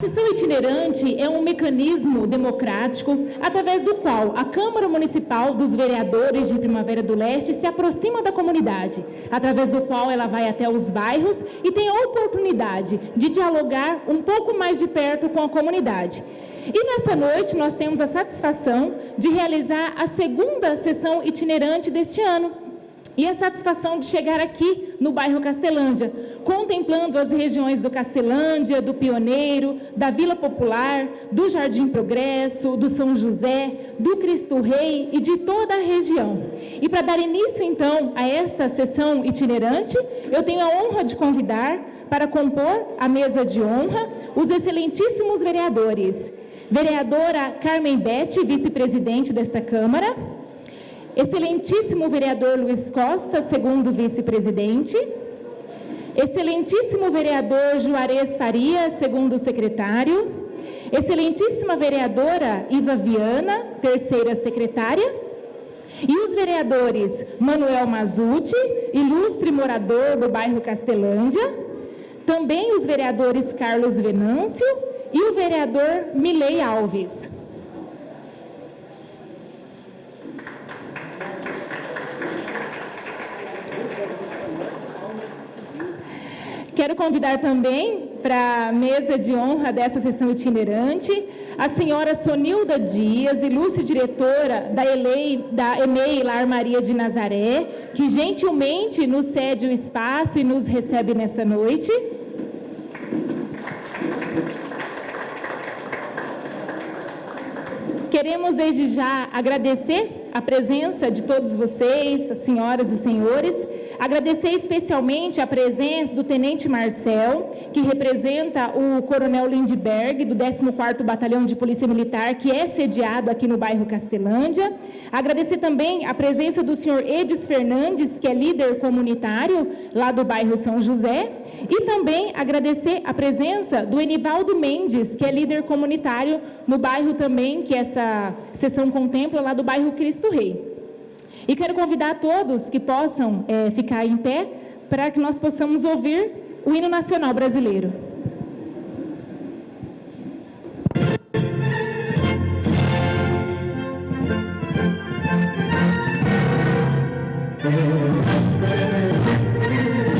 A sessão itinerante é um mecanismo democrático através do qual a Câmara Municipal dos Vereadores de Primavera do Leste se aproxima da comunidade, através do qual ela vai até os bairros e tem a oportunidade de dialogar um pouco mais de perto com a comunidade. E nessa noite nós temos a satisfação de realizar a segunda sessão itinerante deste ano, e a satisfação de chegar aqui no bairro Castelândia, contemplando as regiões do Castelândia, do Pioneiro, da Vila Popular, do Jardim Progresso, do São José, do Cristo Rei e de toda a região. E para dar início então a esta sessão itinerante, eu tenho a honra de convidar para compor a mesa de honra os excelentíssimos vereadores. Vereadora Carmen Bete, vice-presidente desta Câmara, Excelentíssimo vereador Luiz Costa, segundo vice-presidente. Excelentíssimo vereador Juarez Faria, segundo secretário. Excelentíssima vereadora Iva Viana, terceira secretária. E os vereadores Manuel Mazuti, ilustre morador do bairro Castelândia. Também os vereadores Carlos Venâncio e o vereador Milei Alves. Quero convidar também para a mesa de honra dessa sessão itinerante a senhora Sonilda Dias, ilustre diretora da, ELEI, da EMEI Lar Maria de Nazaré, que gentilmente nos cede o espaço e nos recebe nessa noite. Queremos desde já agradecer a presença de todos vocês, as senhoras e senhores, Agradecer especialmente a presença do Tenente Marcel, que representa o Coronel Lindbergh, do 14º Batalhão de Polícia Militar, que é sediado aqui no bairro Castelândia. Agradecer também a presença do senhor Edis Fernandes, que é líder comunitário lá do bairro São José. E também agradecer a presença do Enivaldo Mendes, que é líder comunitário no bairro também, que essa sessão contempla, lá do bairro Cristo Rei. E quero convidar todos que possam é, ficar em pé para que nós possamos ouvir o hino nacional brasileiro. Let's go,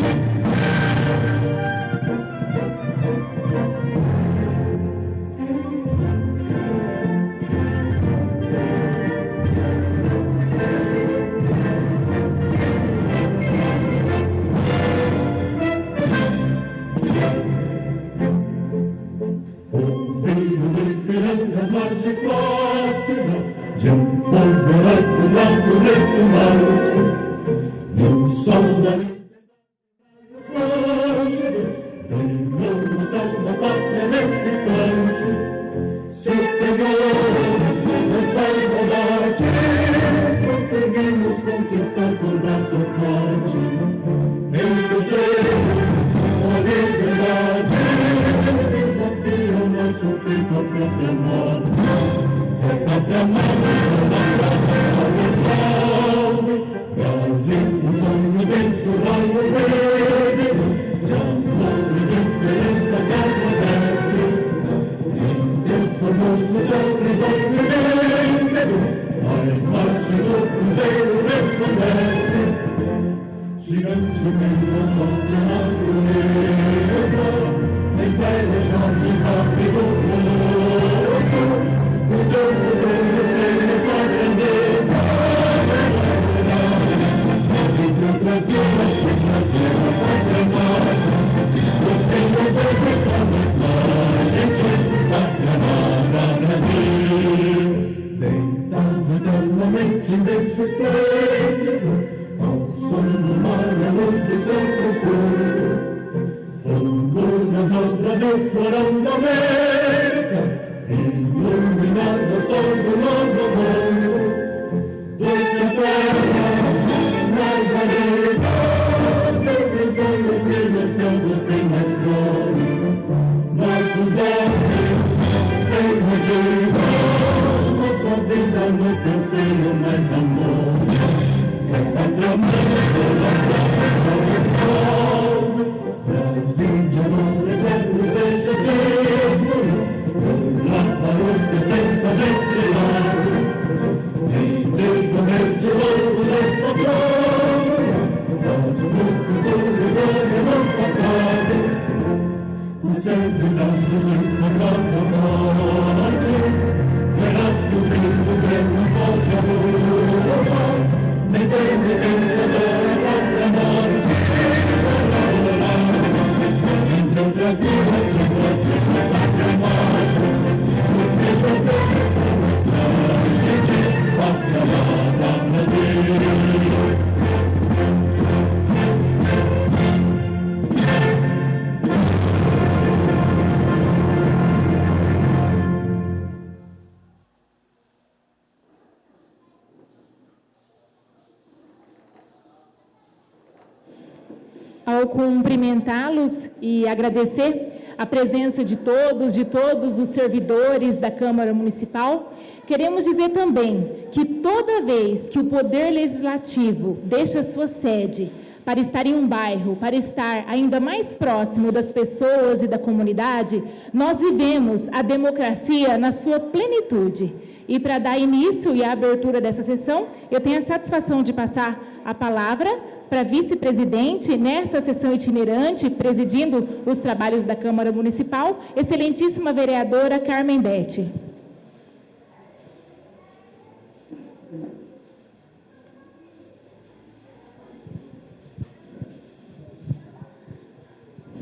e agradecer a presença de todos, de todos os servidores da Câmara Municipal, queremos dizer também que toda vez que o Poder Legislativo deixa sua sede para estar em um bairro, para estar ainda mais próximo das pessoas e da comunidade, nós vivemos a democracia na sua plenitude. E para dar início e a abertura dessa sessão, eu tenho a satisfação de passar a palavra para vice-presidente nesta sessão itinerante, presidindo os trabalhos da Câmara Municipal, excelentíssima vereadora Carmen Betti.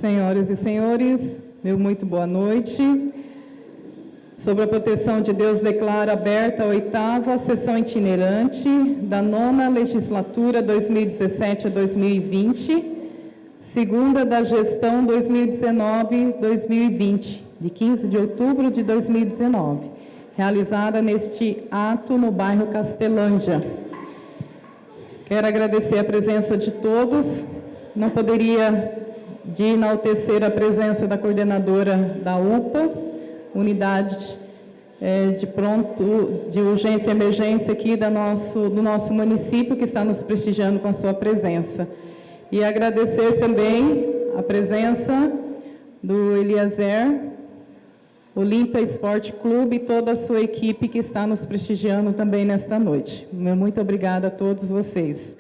Senhoras e senhores, meu muito boa noite. Sobre a proteção de Deus, declara aberta a oitava sessão itinerante da nona legislatura 2017 a 2020, segunda da gestão 2019-2020, de 15 de outubro de 2019, realizada neste ato no bairro Castelândia. Quero agradecer a presença de todos. Não poderia de enaltecer a presença da coordenadora da UPA, unidade é, de pronto, de urgência e emergência aqui da nosso, do nosso município, que está nos prestigiando com a sua presença. E agradecer também a presença do Eliezer, Olímpia Esporte Clube e toda a sua equipe que está nos prestigiando também nesta noite. Muito obrigada a todos vocês.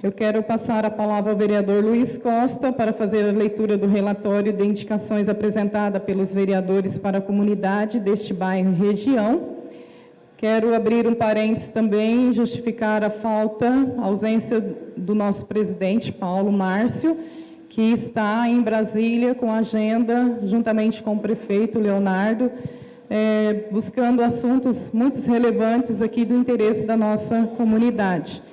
Eu quero passar a palavra ao vereador Luiz Costa para fazer a leitura do relatório de indicações apresentada pelos vereadores para a comunidade deste bairro e região. Quero abrir um parênteses também e justificar a falta, a ausência do nosso presidente, Paulo Márcio, que está em Brasília com agenda, juntamente com o prefeito Leonardo, é, buscando assuntos muito relevantes aqui do interesse da nossa comunidade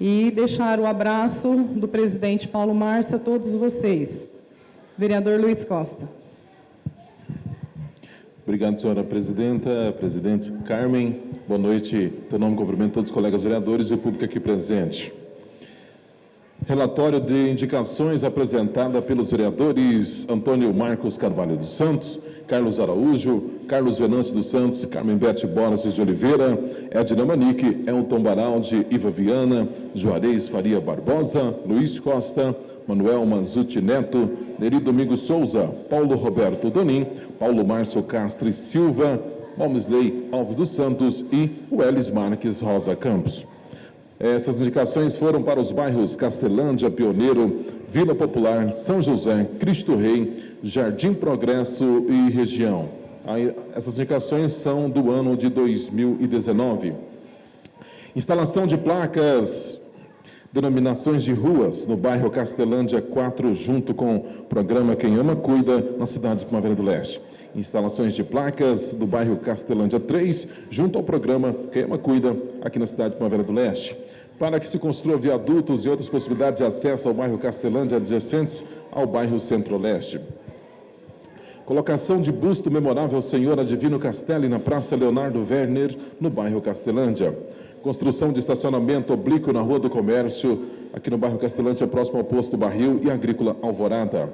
e deixar o abraço do presidente Paulo Márcio a todos vocês. Vereador Luiz Costa. Obrigado, senhora presidenta, presidente Carmen. Boa noite. Teu nome cumprimento todos os colegas vereadores e o público aqui presente. Relatório de indicações apresentada pelos vereadores Antônio Marcos Carvalho dos Santos, Carlos Araújo, Carlos Venâncio dos Santos, Carmen Bete Borges de Oliveira, Edna Manique, Elton Baraldi, Iva Viana, Juarez Faria Barbosa, Luiz Costa, Manuel Manzuti Neto, Neri Domingos Souza, Paulo Roberto Donim, Paulo Márcio Castro Silva, Malmisley Alves dos Santos e Welles Marques Rosa Campos. Essas indicações foram para os bairros Castelândia, Pioneiro, Vila Popular, São José, Cristo Rei, Jardim Progresso e região. Essas indicações são do ano de 2019. Instalação de placas, denominações de ruas no bairro Castelândia 4, junto com o programa Quem Ama Cuida, na cidade de Primavera do Leste. Instalações de placas do bairro Castelândia 3, junto ao programa Quem Ama Cuida, aqui na cidade de Primavera do Leste. Para que se construa viadutos e outras possibilidades de acesso ao bairro Castelândia adjacentes ao bairro Centro-Leste. Colocação de busto memorável Senhora Divino Castelli na Praça Leonardo Werner, no bairro Castelândia. Construção de estacionamento oblíquo na Rua do Comércio, aqui no bairro Castelândia, próximo ao posto Barril e Agrícola Alvorada.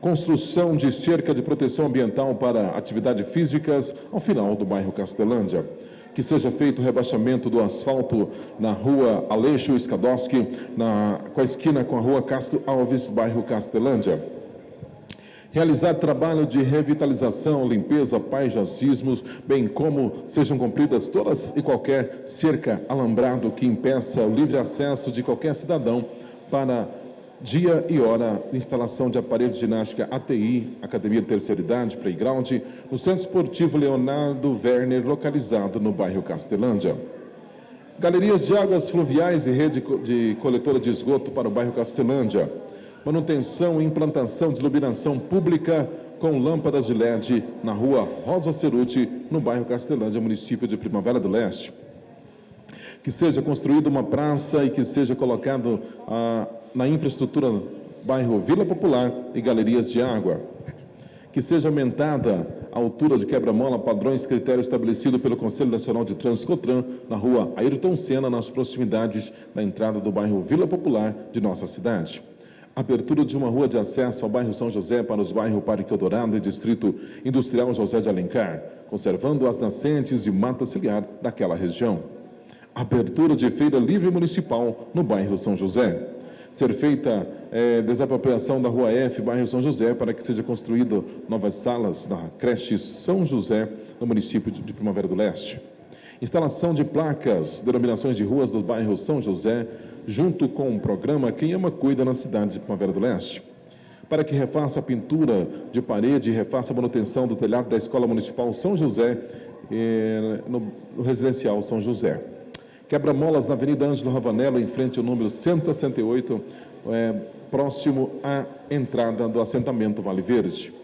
Construção de cerca de proteção ambiental para atividades físicas ao final do bairro Castelândia. Que seja feito o rebaixamento do asfalto na rua Aleixo Skadowski, na, com a esquina com a rua Castro Alves, bairro Castelândia. Realizar trabalho de revitalização, limpeza, paisagismos, bem como sejam cumpridas todas e qualquer cerca alambrado que impeça o livre acesso de qualquer cidadão para dia e hora instalação de aparelho de ginástica ATI, Academia de Terceira Idade, Playground, no Centro Esportivo Leonardo Werner, localizado no bairro Castelândia. Galerias de águas fluviais e rede de coletora de esgoto para o bairro Castelândia. Manutenção e implantação de iluminação pública com lâmpadas de LED na rua Rosa Ceruti, no bairro Castelândia, município de Primavera do Leste. Que seja construída uma praça e que seja colocado ah, na infraestrutura bairro Vila Popular e galerias de água. Que seja aumentada a altura de quebra-mola padrões critério estabelecido pelo Conselho Nacional de Trânsito Cotran na rua Ayrton Senna, nas proximidades da entrada do bairro Vila Popular de nossa cidade abertura de uma rua de acesso ao bairro São José para os bairros Parque Eldorado e Distrito Industrial José de Alencar, conservando as nascentes e mata ciliar daquela região. Abertura de feira livre municipal no bairro São José. Ser feita é, desapropriação da Rua F, bairro São José, para que seja construído novas salas na creche São José, no município de Primavera do Leste. Instalação de placas, denominações de ruas do bairro São José, junto com o programa Quem Ama Cuida na cidade de Primavera do Leste, para que refaça a pintura de parede e refaça a manutenção do telhado da Escola Municipal São José, eh, no, no residencial São José. Quebra-molas na Avenida Ângelo Ravanello, em frente ao número 168, eh, próximo à entrada do assentamento Vale Verde.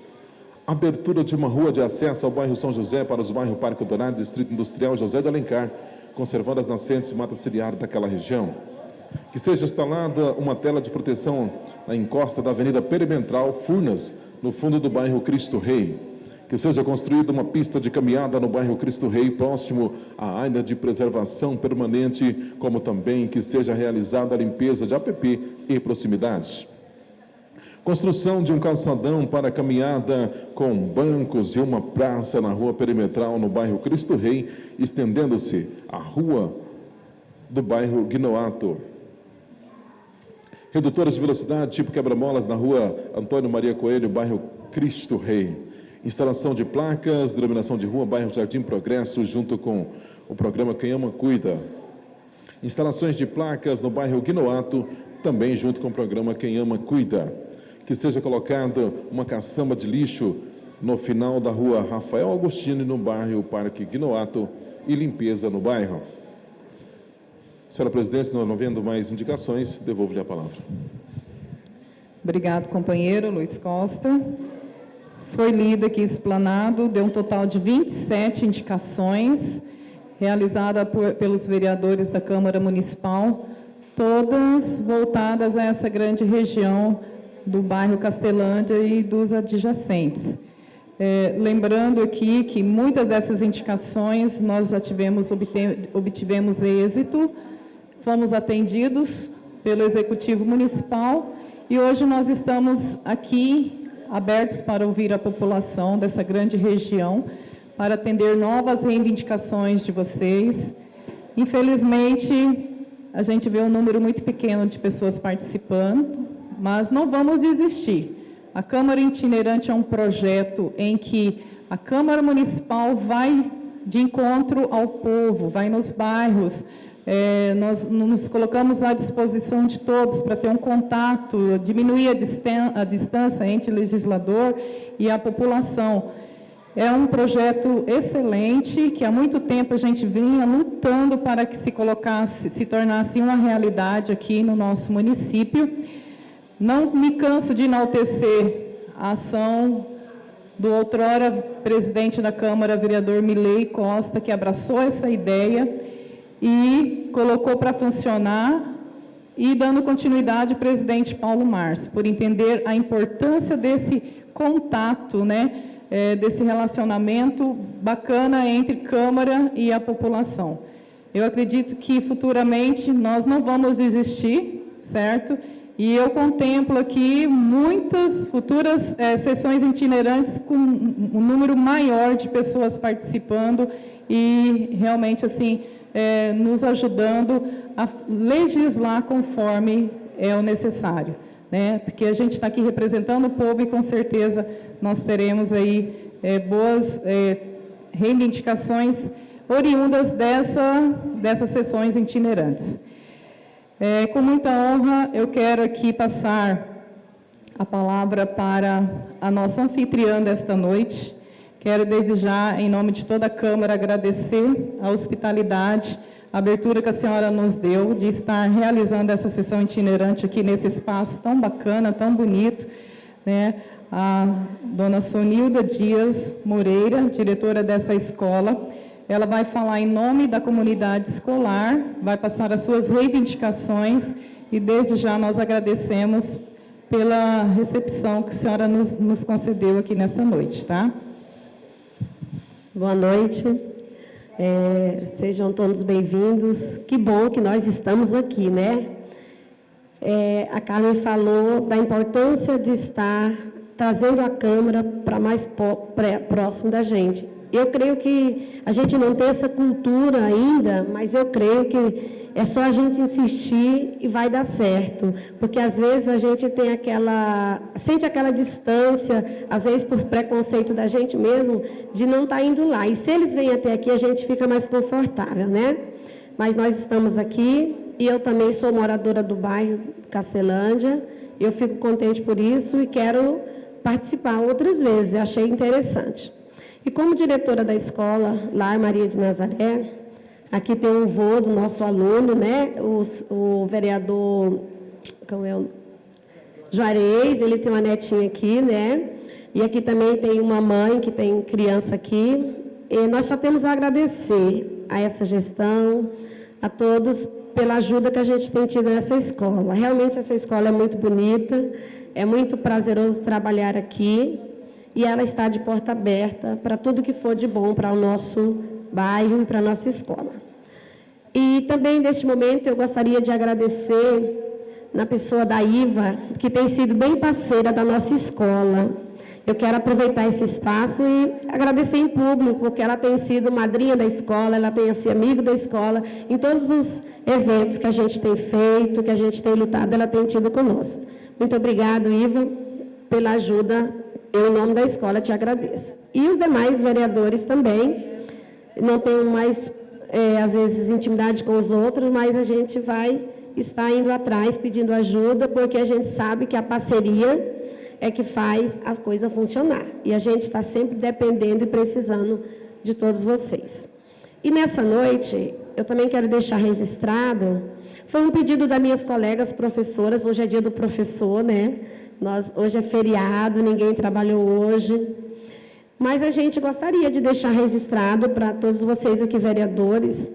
Abertura de uma rua de acesso ao bairro São José para os bairros Parque Dourado, Distrito Industrial José de Alencar, conservando as nascentes e mata ciliar daquela região que seja instalada uma tela de proteção na encosta da Avenida Perimetral Furnas, no fundo do bairro Cristo Rei. Que seja construída uma pista de caminhada no bairro Cristo Rei, próximo à área de preservação permanente, como também que seja realizada a limpeza de APP e proximidades. Construção de um calçadão para caminhada com bancos e uma praça na rua perimetral no bairro Cristo Rei, estendendo-se a rua do bairro Guinoato. Redutoras de velocidade, tipo quebra-molas, na rua Antônio Maria Coelho, bairro Cristo Rei. Instalação de placas, denominação de rua, bairro Jardim Progresso, junto com o programa Quem Ama Cuida. Instalações de placas no bairro Guinoato, também junto com o programa Quem Ama Cuida. Que seja colocada uma caçamba de lixo no final da rua Rafael Agostino, no bairro Parque Guinoato, e limpeza no bairro. Senhora Presidente, não havendo mais indicações, devolvo-lhe a palavra. Obrigado, companheiro Luiz Costa. Foi lido aqui explanado, deu um total de 27 indicações, realizada por, pelos vereadores da Câmara Municipal, todas voltadas a essa grande região do bairro Castelândia e dos adjacentes. É, lembrando aqui que muitas dessas indicações nós já tivemos, obtivemos êxito, fomos atendidos pelo Executivo Municipal e hoje nós estamos aqui abertos para ouvir a população dessa grande região, para atender novas reivindicações de vocês. Infelizmente, a gente vê um número muito pequeno de pessoas participando, mas não vamos desistir. A Câmara Itinerante é um projeto em que a Câmara Municipal vai de encontro ao povo, vai nos bairros, é, nós nos colocamos à disposição de todos para ter um contato, diminuir a, a distância entre o legislador e a população. É um projeto excelente que há muito tempo a gente vinha lutando para que se colocasse, se tornasse uma realidade aqui no nosso município. Não me canso de enaltecer a ação do outrora presidente da Câmara, vereador Milei Costa, que abraçou essa ideia e colocou para funcionar e dando continuidade ao presidente Paulo Márcio, por entender a importância desse contato, né, é, desse relacionamento bacana entre Câmara e a população. Eu acredito que futuramente nós não vamos desistir, certo? E eu contemplo aqui muitas futuras é, sessões itinerantes com um número maior de pessoas participando e realmente assim é, nos ajudando a legislar conforme é o necessário. Né? Porque a gente está aqui representando o povo e com certeza nós teremos aí é, boas é, reivindicações oriundas dessa, dessas sessões itinerantes. É, com muita honra, eu quero aqui passar a palavra para a nossa anfitriã desta noite. Quero desejar, em nome de toda a Câmara, agradecer a hospitalidade, a abertura que a senhora nos deu de estar realizando essa sessão itinerante aqui nesse espaço tão bacana, tão bonito. Né? A dona Sonilda Dias Moreira, diretora dessa escola, ela vai falar em nome da comunidade escolar, vai passar as suas reivindicações e desde já nós agradecemos pela recepção que a senhora nos, nos concedeu aqui nessa noite, tá? Boa noite. É, sejam todos bem-vindos. Que bom que nós estamos aqui, né? É, a Carmen falou da importância de estar trazendo a Câmara para mais próximo da gente. Eu creio que a gente não tem essa cultura ainda, mas eu creio que é só a gente insistir e vai dar certo, porque às vezes a gente tem aquela, sente aquela distância, às vezes por preconceito da gente mesmo, de não estar tá indo lá. E se eles vêm até aqui, a gente fica mais confortável, né? Mas nós estamos aqui e eu também sou moradora do bairro Castelândia. Eu fico contente por isso e quero participar outras vezes. Achei interessante. E como diretora da escola, lá Maria de Nazaré, Aqui tem um vô do nosso aluno, né? O, o vereador como é o, Juarez, ele tem uma netinha aqui, né? E aqui também tem uma mãe que tem criança aqui. E nós só temos a agradecer a essa gestão, a todos pela ajuda que a gente tem tido nessa escola. Realmente essa escola é muito bonita, é muito prazeroso trabalhar aqui e ela está de porta aberta para tudo que for de bom para o nosso bairro e para a nossa escola. E também, neste momento, eu gostaria de agradecer na pessoa da Iva, que tem sido bem parceira da nossa escola. Eu quero aproveitar esse espaço e agradecer em público, porque ela tem sido madrinha da escola, ela tem sido amiga da escola, em todos os eventos que a gente tem feito, que a gente tem lutado, ela tem tido conosco. Muito obrigado, Iva, pela ajuda. Eu, em nome da escola, te agradeço. E os demais vereadores também, não tenho mais, é, às vezes, intimidade com os outros, mas a gente vai estar indo atrás, pedindo ajuda, porque a gente sabe que a parceria é que faz a coisa funcionar. E a gente está sempre dependendo e precisando de todos vocês. E nessa noite, eu também quero deixar registrado, foi um pedido das minhas colegas professoras, hoje é dia do professor, né? Nós, hoje é feriado, ninguém trabalhou hoje. Mas a gente gostaria de deixar registrado para todos vocês aqui, vereadores,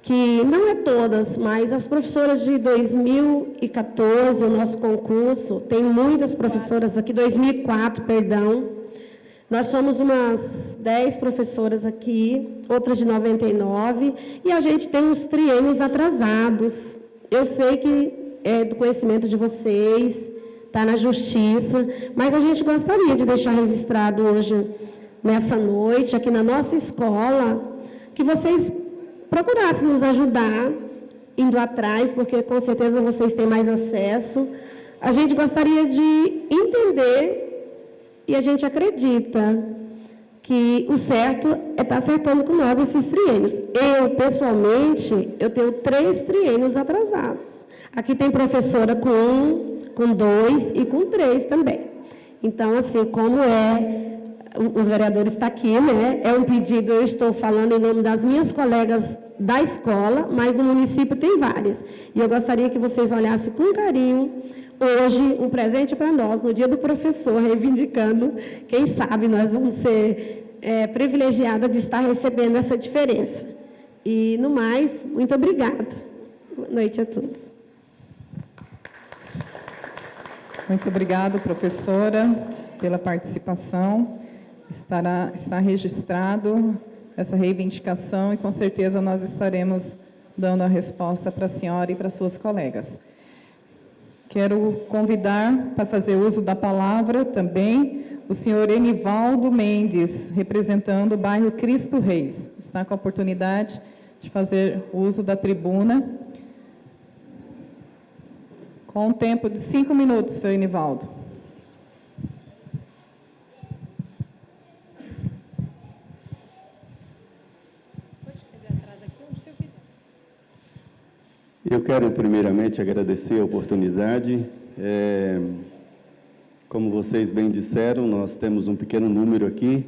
que não é todas, mas as professoras de 2014, o nosso concurso, tem muitas professoras aqui, 2004, perdão. Nós somos umas 10 professoras aqui, outras de 99, e a gente tem uns triênios atrasados. Eu sei que é do conhecimento de vocês, está na justiça, mas a gente gostaria de deixar registrado hoje nessa noite, aqui na nossa escola, que vocês procurassem nos ajudar, indo atrás, porque com certeza vocês têm mais acesso. A gente gostaria de entender e a gente acredita que o certo é estar tá acertando com nós esses triênios. Eu, pessoalmente, eu tenho três triênios atrasados. Aqui tem professora com um, com dois e com três também. Então, assim, como é os vereadores estão tá aqui, né? É um pedido, eu estou falando em nome das minhas colegas da escola, mas no município tem várias. E eu gostaria que vocês olhassem com carinho hoje um presente para nós, no dia do professor, reivindicando, quem sabe nós vamos ser é, privilegiadas de estar recebendo essa diferença. E, no mais, muito obrigado. Boa noite a todos. Muito obrigada, professora, pela participação estará, está registrado essa reivindicação e com certeza nós estaremos dando a resposta para a senhora e para suas colegas. Quero convidar para fazer uso da palavra também o senhor Enivaldo Mendes, representando o bairro Cristo Reis. Está com a oportunidade de fazer uso da tribuna. Com um tempo de cinco minutos, senhor Enivaldo. Eu quero primeiramente agradecer a oportunidade. É, como vocês bem disseram, nós temos um pequeno número aqui,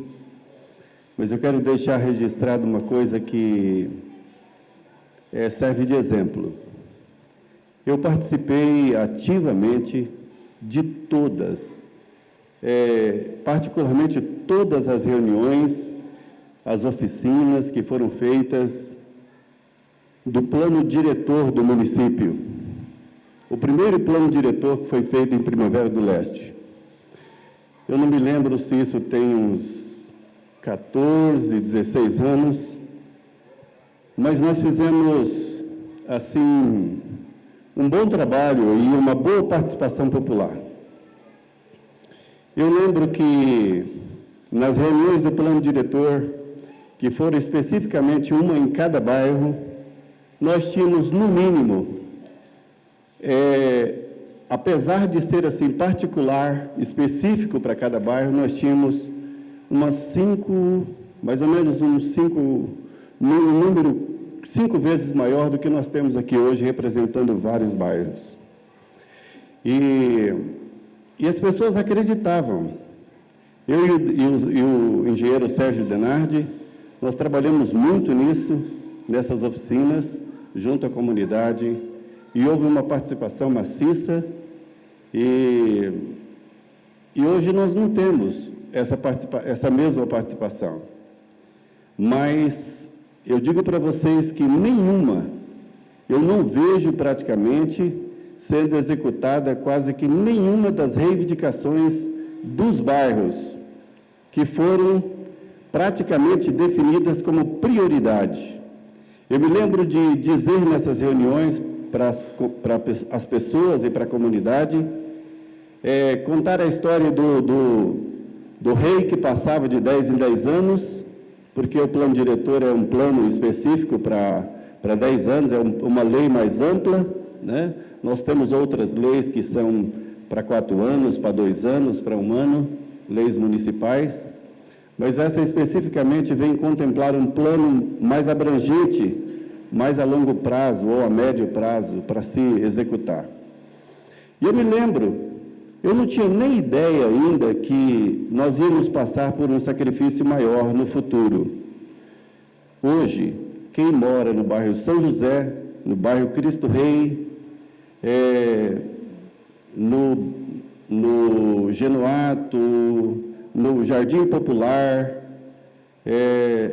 mas eu quero deixar registrado uma coisa que é, serve de exemplo. Eu participei ativamente de todas, é, particularmente todas as reuniões, as oficinas que foram feitas do plano diretor do município. O primeiro plano diretor foi feito em Primavera do Leste. Eu não me lembro se isso tem uns 14, 16 anos, mas nós fizemos, assim, um bom trabalho e uma boa participação popular. Eu lembro que nas reuniões do plano diretor, que foram especificamente uma em cada bairro, nós tínhamos, no mínimo, é, apesar de ser assim particular, específico para cada bairro, nós tínhamos umas cinco, mais ou menos uns cinco, um número cinco vezes maior do que nós temos aqui hoje, representando vários bairros. E, e as pessoas acreditavam. Eu e o, e, o, e o engenheiro Sérgio Denardi, nós trabalhamos muito nisso, nessas oficinas, junto à comunidade, e houve uma participação maciça, e, e hoje nós não temos essa, essa mesma participação. Mas eu digo para vocês que nenhuma, eu não vejo praticamente sendo executada quase que nenhuma das reivindicações dos bairros que foram praticamente definidas como prioridade. Eu me lembro de dizer nessas reuniões para as, pessoas e para a comunidade, é, contar a história do, do, do rei que passava de 10 em 10 anos, porque o plano diretor é um plano específico para, para 10 anos, é um, uma lei mais ampla, né? Nós temos outras leis que são para quatro anos, para dois anos, para um ano, leis municipais, mas essa especificamente vem contemplar um plano mais abrangente, mais a longo prazo ou a médio prazo para se executar. E eu me lembro, eu não tinha nem ideia ainda que nós íamos passar por um sacrifício maior no futuro. Hoje, quem mora no bairro São José, no bairro Cristo Rei, é, no, no Genuato, no Jardim Popular, é,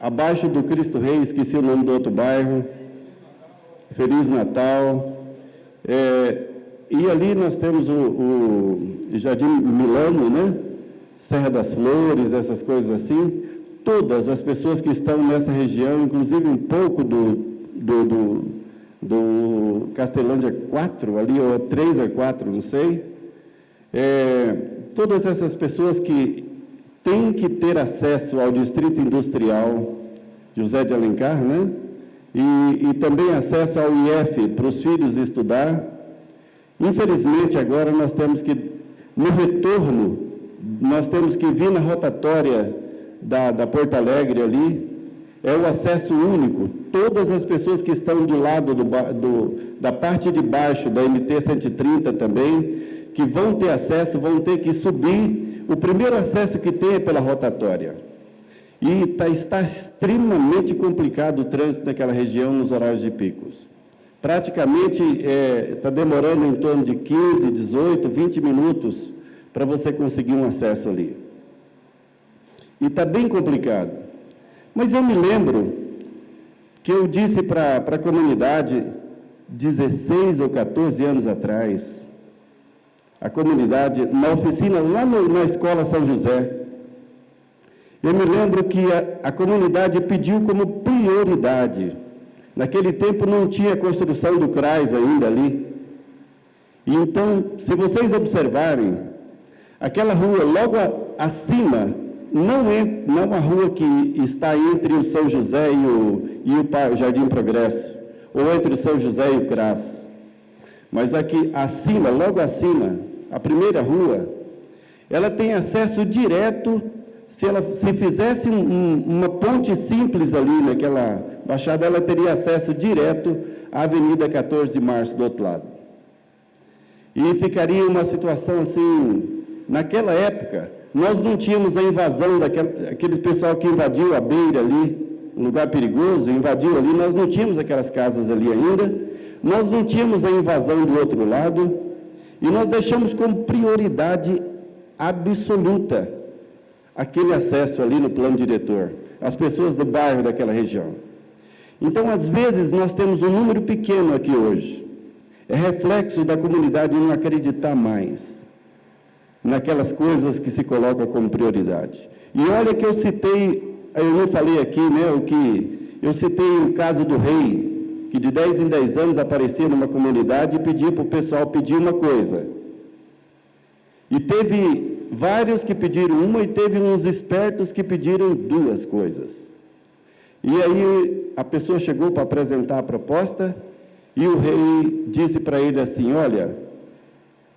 abaixo do Cristo Rei, esqueci o nome do outro bairro, Feliz Natal, é, e ali nós temos o, o Jardim Milano, né? Serra das Flores, essas coisas assim. Todas as pessoas que estão nessa região, inclusive um pouco do, do, do, do Castelândia 4, ali, ou 3 a 4, não sei. É, todas essas pessoas que têm que ter acesso ao Distrito Industrial José de Alencar, né? E, e também acesso ao IF para os filhos estudar. Infelizmente, agora nós temos que, no retorno, nós temos que vir na rotatória da, da Porto Alegre ali, é o acesso único. Todas as pessoas que estão do lado do, do, da parte de baixo da MT 130 também, que vão ter acesso, vão ter que subir. O primeiro acesso que tem é pela rotatória. E tá, está extremamente complicado o trânsito naquela região nos horários de picos. Praticamente está é, tá demorando em torno de 15, 18, 20 minutos para você conseguir um acesso ali. E está bem complicado. Mas eu me lembro que eu disse para a comunidade 16 ou 14 anos atrás, a comunidade, na oficina lá no, na escola São José. Eu me lembro que a, a comunidade pediu como prioridade. Naquele tempo não tinha construção do CRAS ainda ali. E então, se vocês observarem, aquela rua logo acima não é não a rua que está entre o São José e o, e o Jardim Progresso, ou entre o São José e o CRAS. Mas aqui acima, logo acima, a primeira rua, ela tem acesso direto, se ela se fizesse um, um, uma ponte simples ali naquela baixada, ela teria acesso direto a Avenida 14 de Março do outro lado. E ficaria uma situação assim, naquela época, nós não tínhamos a invasão daquele pessoal que invadiu a beira ali, um lugar perigoso, invadiu ali, nós não tínhamos aquelas casas ali ainda, nós não tínhamos a invasão do outro lado, e nós deixamos como prioridade absoluta aquele acesso ali no plano diretor, as pessoas do bairro daquela região. Então, às vezes, nós temos um número pequeno aqui hoje. É reflexo da comunidade não acreditar mais naquelas coisas que se colocam como prioridade. E olha que eu citei, eu não falei aqui, né, o que eu citei o caso do rei, que de 10 em 10 anos aparecia numa comunidade e pedia para o pessoal pedir uma coisa. E teve vários que pediram uma e teve uns espertos que pediram duas coisas. E aí a pessoa chegou para apresentar a proposta e o rei disse para ele assim: Olha,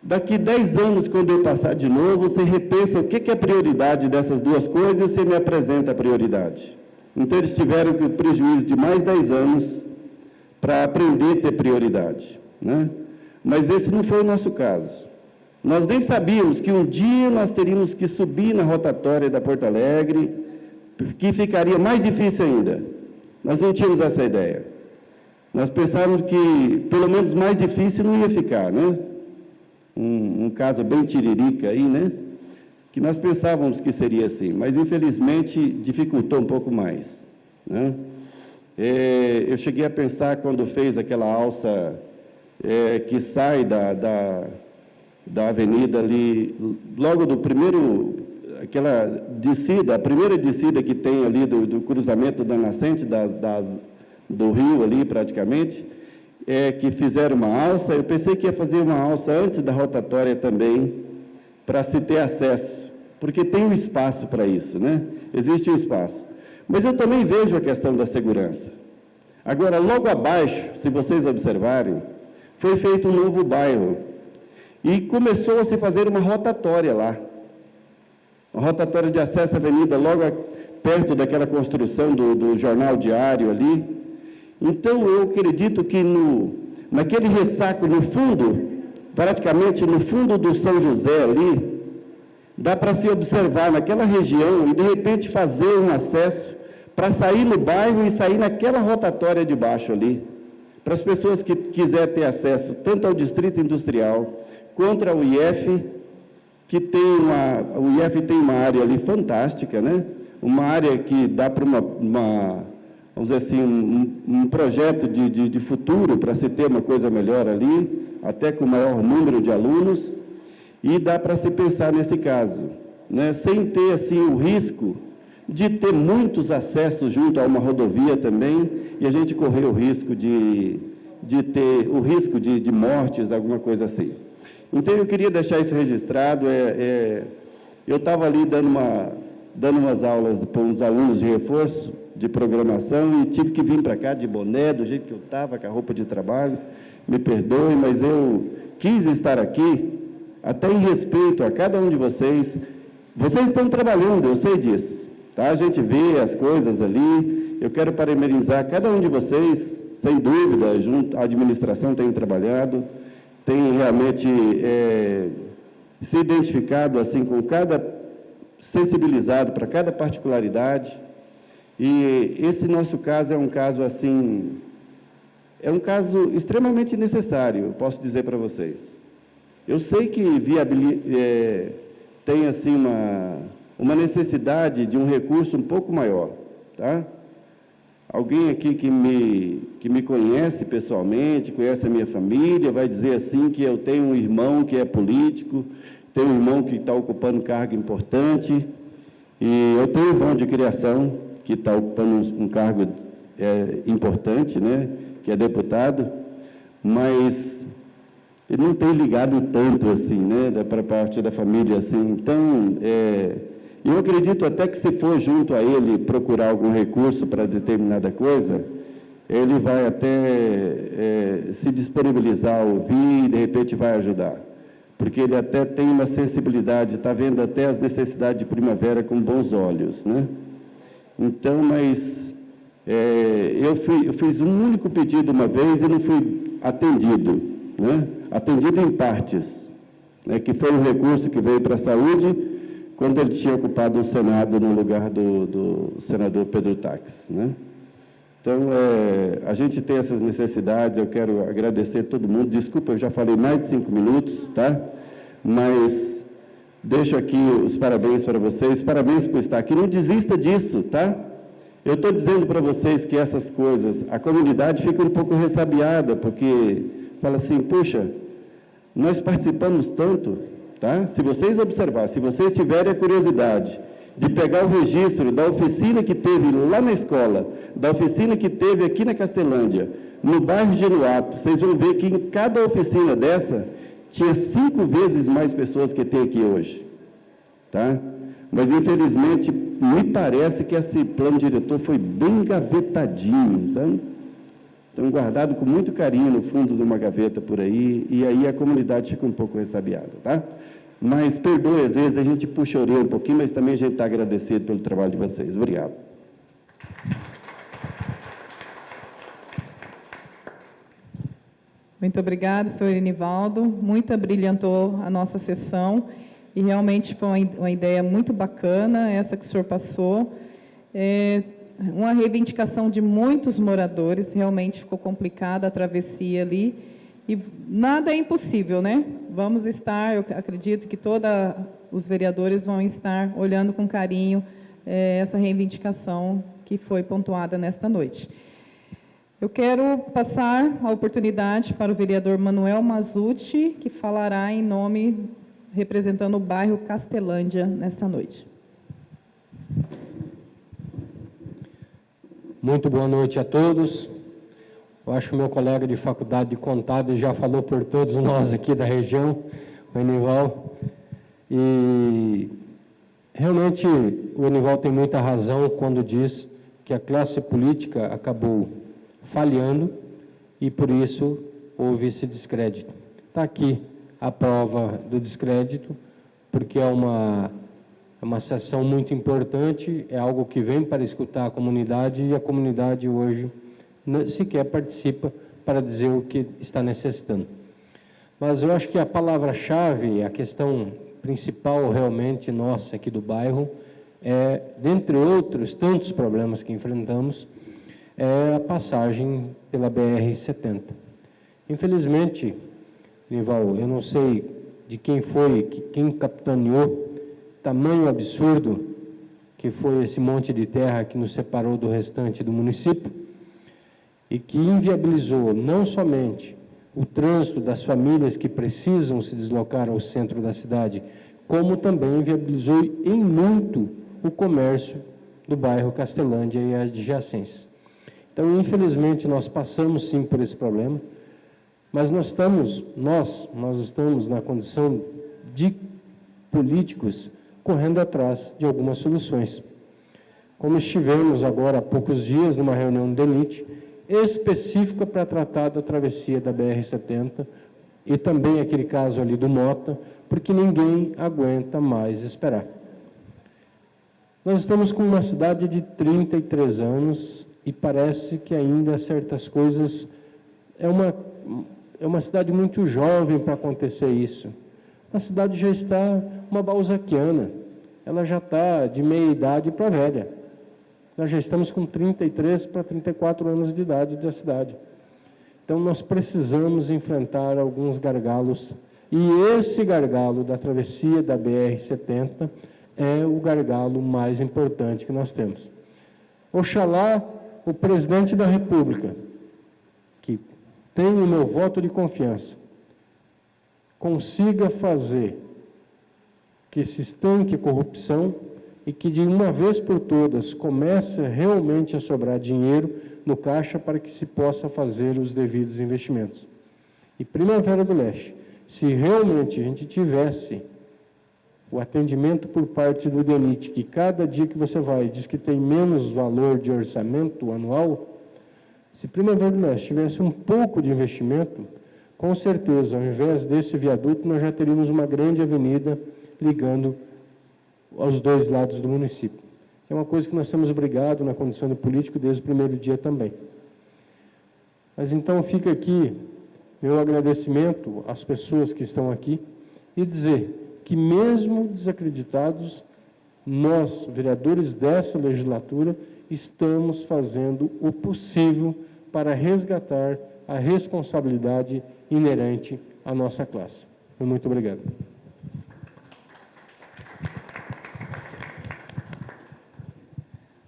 Daqui 10 anos, quando eu passar de novo, você repensa o que é prioridade dessas duas coisas e você me apresenta a prioridade. Então, eles tiveram o prejuízo de mais 10 anos para aprender a ter prioridade. Né? Mas esse não foi o nosso caso. Nós nem sabíamos que um dia nós teríamos que subir na rotatória da Porto Alegre, que ficaria mais difícil ainda. Nós não tínhamos essa ideia. Nós pensávamos que, pelo menos, mais difícil não ia ficar, né? um, um caso bem tiririca aí, né? Que nós pensávamos que seria assim, mas infelizmente dificultou um pouco mais. Né? É, eu cheguei a pensar quando fez aquela alça é, que sai da, da, da avenida ali, logo do primeiro, aquela descida, a primeira descida que tem ali do, do cruzamento da nascente das, das, do rio ali praticamente, é, que fizeram uma alça, eu pensei que ia fazer uma alça antes da rotatória também, para se ter acesso, porque tem um espaço para isso, né? Existe um espaço. Mas eu também vejo a questão da segurança. Agora, logo abaixo, se vocês observarem, foi feito um novo bairro. E começou a se fazer uma rotatória lá. Uma rotatória de acesso à avenida, logo perto daquela construção do, do jornal diário ali. Então, eu acredito que no, naquele ressaco, no fundo, praticamente no fundo do São José ali, dá para se observar naquela região e, de repente, fazer um acesso para sair no bairro e sair naquela rotatória de baixo ali, para as pessoas que quiserem ter acesso tanto ao Distrito Industrial quanto ao IF, que tem uma, o IF tem uma área ali fantástica, né? Uma área que dá para uma, uma vamos dizer assim, um, um projeto de, de, de futuro para se ter uma coisa melhor ali, até com maior número de alunos, e dá para se pensar nesse caso, né? sem ter assim o risco de ter muitos acessos junto a uma rodovia também, e a gente correr o risco de, de ter o risco de, de mortes, alguma coisa assim. Então eu queria deixar isso registrado. É, é eu estava ali dando, uma, dando umas aulas para uns alunos de reforço, de programação e tive que vir para cá de boné, do jeito que eu estava, com a roupa de trabalho. Me perdoe, mas eu quis estar aqui, até em respeito a cada um de vocês. Vocês estão trabalhando, eu sei disso. Tá? A gente vê as coisas ali. Eu quero parabenizar cada um de vocês, sem dúvida, junto à administração tem trabalhado, tem realmente é, se identificado assim com cada sensibilizado para cada particularidade. E esse nosso caso é um caso assim, é um caso extremamente necessário, posso dizer para vocês. Eu sei que é, tem assim uma, uma necessidade de um recurso um pouco maior, tá? Alguém aqui que me, que me conhece pessoalmente, conhece a minha família, vai dizer assim que eu tenho um irmão que é político, tenho um irmão que está ocupando cargo importante, e eu tenho um irmão de criação, que está ocupando um, cargo é, importante, né, que é deputado, mas ele não tem ligado tanto assim, né, para parte da família assim. Então, é, eu acredito até que se for junto a ele procurar algum recurso para determinada coisa, ele vai até é, se disponibilizar a ouvir e de repente vai ajudar. Porque ele até tem uma sensibilidade, está vendo até as necessidades de primavera com bons olhos, né? Então, mas É, eu, fui, eu, fiz um único pedido uma vez e não fui atendido, né? atendido em partes, né? que foi um recurso que veio para a saúde quando ele tinha ocupado o Senado no lugar do, do senador Pedro Tax. Né? Então, é, a gente tem essas necessidades, eu quero agradecer a todo mundo. Desculpa, eu já falei mais de cinco minutos, tá? Mas deixo aqui os parabéns para vocês, parabéns por estar aqui. Não desista disso, tá? Eu estou dizendo para vocês que essas coisas, a comunidade fica um pouco ressabiada, porque fala assim, puxa, nós participamos tanto, tá? Se vocês observarem, se vocês tiverem a curiosidade de pegar o registro da oficina que teve lá na escola, da oficina que teve aqui na Castelândia, no bairro de Genuato, vocês vão ver que em cada oficina dessa tinha cinco vezes mais pessoas que tem aqui hoje. Tá? Mas, infelizmente, me parece que esse plano diretor foi bem gavetadinho, sabe? Então, guardado com muito carinho no fundo de uma gaveta por aí, e aí a comunidade fica um pouco ressabiada, tá? Mas perdoe, às vezes a gente puxa a orelha um pouquinho, mas também a gente está agradecido pelo trabalho de vocês. Obrigado. Muito obrigada, senhor Enivaldo. Muito brilhantou a nossa sessão e realmente foi uma ideia muito bacana essa que o senhor passou. É uma reivindicação de muitos moradores, realmente ficou complicada a travessia ali e nada é impossível, né? Vamos estar, eu acredito que todos os vereadores vão estar olhando com carinho é, essa reivindicação que foi pontuada nesta noite. Eu quero passar a oportunidade para o vereador Manuel Mazucci, que falará em nome, representando o bairro Castelândia, nesta noite. Muito boa noite a todos. Eu acho que meu colega de faculdade de contábil já falou por todos nós aqui da região, o Enival. E realmente o Enival tem muita razão quando diz que a classe política acabou falhando e por isso houve esse descrédito. Está aqui a prova do descrédito, porque é uma, é uma sessão muito importante, é algo que vem para escutar a comunidade e a comunidade hoje sequer participa para dizer o que está necessitando. Mas eu acho que a palavra-chave, a questão principal realmente nossa aqui do bairro, é, dentre outros tantos problemas que enfrentamos, é a passagem pela BR-70. Infelizmente, Nival, eu não sei de quem foi, quem capitaneou tamanho absurdo que foi esse monte de terra que nos separou do restante do município, e que inviabilizou não somente o trânsito das famílias que precisam se deslocar ao centro da cidade, como também inviabilizou em muito o comércio do bairro Castelândia e adjacências. Então, infelizmente, nós passamos sim por esse problema, mas nós estamos, nós, nós estamos na condição de políticos correndo atrás de algumas soluções. Como estivemos agora há poucos dias numa reunião de elite, específica para tratar da travessia da BR-70 e também aquele caso ali do Mota, porque ninguém aguenta mais esperar. Nós estamos com uma cidade de 33 anos e parece que ainda certas coisas é uma é uma cidade muito jovem para acontecer isso. A cidade já está uma balzaquiana, ela já está de meia idade para velha. Nós já estamos com 33 para 34 anos de idade da cidade. Então nós precisamos enfrentar alguns gargalos. E esse gargalo da travessia da BR-70 é o gargalo mais importante que nós temos. Oxalá o presidente da República, que tem o meu voto de confiança, consiga fazer que se estanque corrupção e que de uma vez por todas comece realmente a sobrar dinheiro no caixa para que se possa fazer os devidos investimentos. E Primavera do Leste, se realmente a gente tivesse o atendimento por parte do DENIT, que cada dia que você vai diz que tem menos valor de orçamento anual, se Primavera do Leste tivesse um pouco de investimento, com certeza, ao invés desse viaduto, nós já teríamos uma grande avenida ligando aos dois lados do município. É uma coisa que nós somos obrigados na condição de político desde o primeiro dia também. Mas então fica aqui meu agradecimento às pessoas que estão aqui e dizer que mesmo desacreditados, nós, vereadores dessa legislatura, estamos fazendo o possível para resgatar a responsabilidade inerente à nossa classe. Muito obrigado.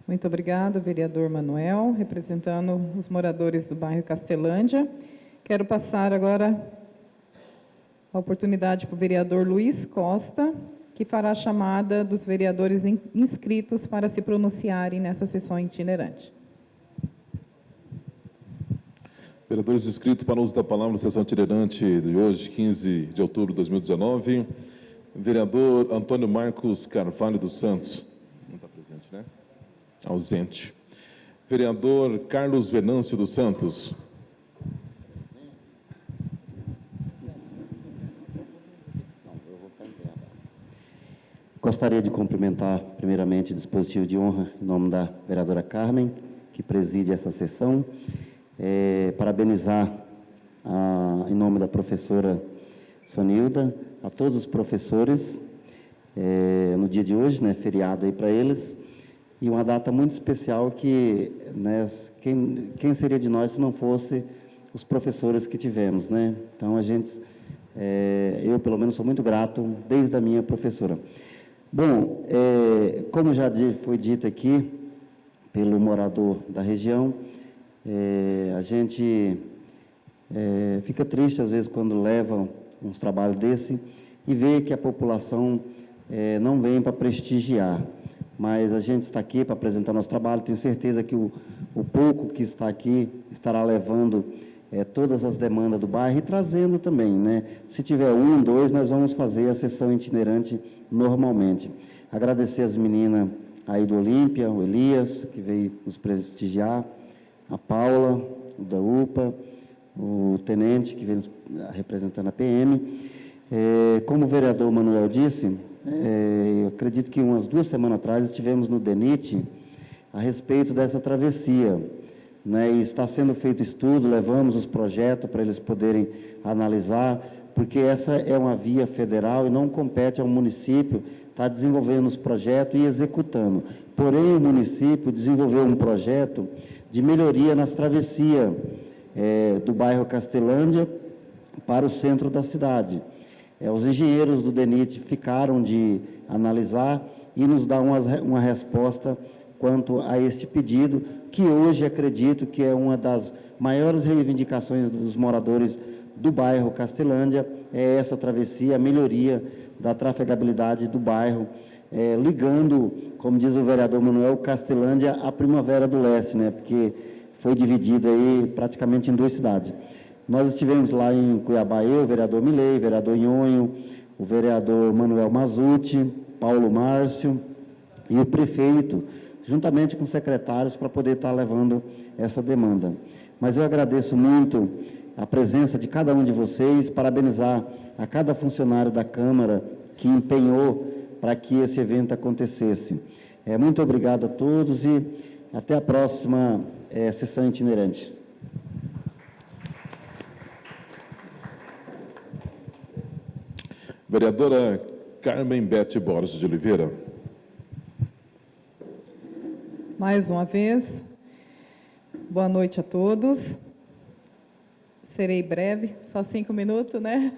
Muito obrigada, vereador Manuel, representando os moradores do bairro Castelândia. Quero passar agora a oportunidade para o vereador Luiz Costa, que fará a chamada dos vereadores inscritos para se pronunciarem nessa sessão itinerante. Vereadores inscritos para uso da palavra na sessão itinerante de hoje, 15 de outubro de 2019. Vereador Antônio Marcos Carvalho dos Santos. Não está presente, né? Ausente. Vereador Carlos Venâncio dos Santos. Gostaria de cumprimentar, primeiramente, o dispositivo de honra, em nome da vereadora Carmen, que preside essa sessão. É, parabenizar, a, em nome da professora Sonilda, a todos os professores, é, no dia de hoje, né, feriado aí para eles, e uma data muito especial que, né, quem, quem seria de nós se não fosse os professores que tivemos, né? Então a gente, é, eu pelo menos sou muito grato desde a minha professora. Bom, é, como já foi dito aqui pelo morador da região, é, a gente fica triste às vezes quando levam uns trabalhos desse e vê que a população não vem para prestigiar mas a gente está aqui para apresentar nosso trabalho. Tenho certeza que o, o pouco que está aqui estará levando é, todas as demandas do bairro e trazendo também, né? Se tiver um, dois, nós vamos fazer a sessão itinerante normalmente. Agradecer as meninas aí do Olímpia, o Elias, que veio nos prestigiar, a Paula, da UPA, o Tenente, que veio representando a PM. É, como o vereador Manuel disse, é, acredito que umas duas semanas atrás estivemos no DENIT a respeito dessa travessia. Né, e está sendo feito estudo, levamos os projetos para eles poderem analisar, porque essa é uma via federal e não compete ao município estar tá desenvolvendo os projetos e executando. Porém, o município desenvolveu um projeto de melhoria nas travessias é, do bairro Castelândia para o centro da cidade. É, os engenheiros do DENIT ficaram de analisar e nos dar uma, uma resposta quanto a este pedido, que hoje acredito que é uma das maiores reivindicações dos moradores do bairro Castelândia, é essa travessia, a melhoria da trafegabilidade do bairro, é, ligando, como diz o vereador Manuel, Castelândia à Primavera do Leste, né, porque foi dividido aí praticamente em duas cidades. Nós estivemos lá em Cuiabá, eu, o vereador Milei, o vereador Nhonho, o vereador Manuel Mazuti, Paulo Márcio e o prefeito, juntamente com secretários, para poder estar levando essa demanda. Mas eu agradeço muito a presença de cada um de vocês, parabenizar a cada funcionário da Câmara que empenhou para que esse evento acontecesse. É, muito obrigado a todos e até a próxima é, sessão itinerante. Vereadora Carmen Bete Borges de Oliveira. Mais uma vez, boa noite a todos. Serei breve, só cinco minutos, né?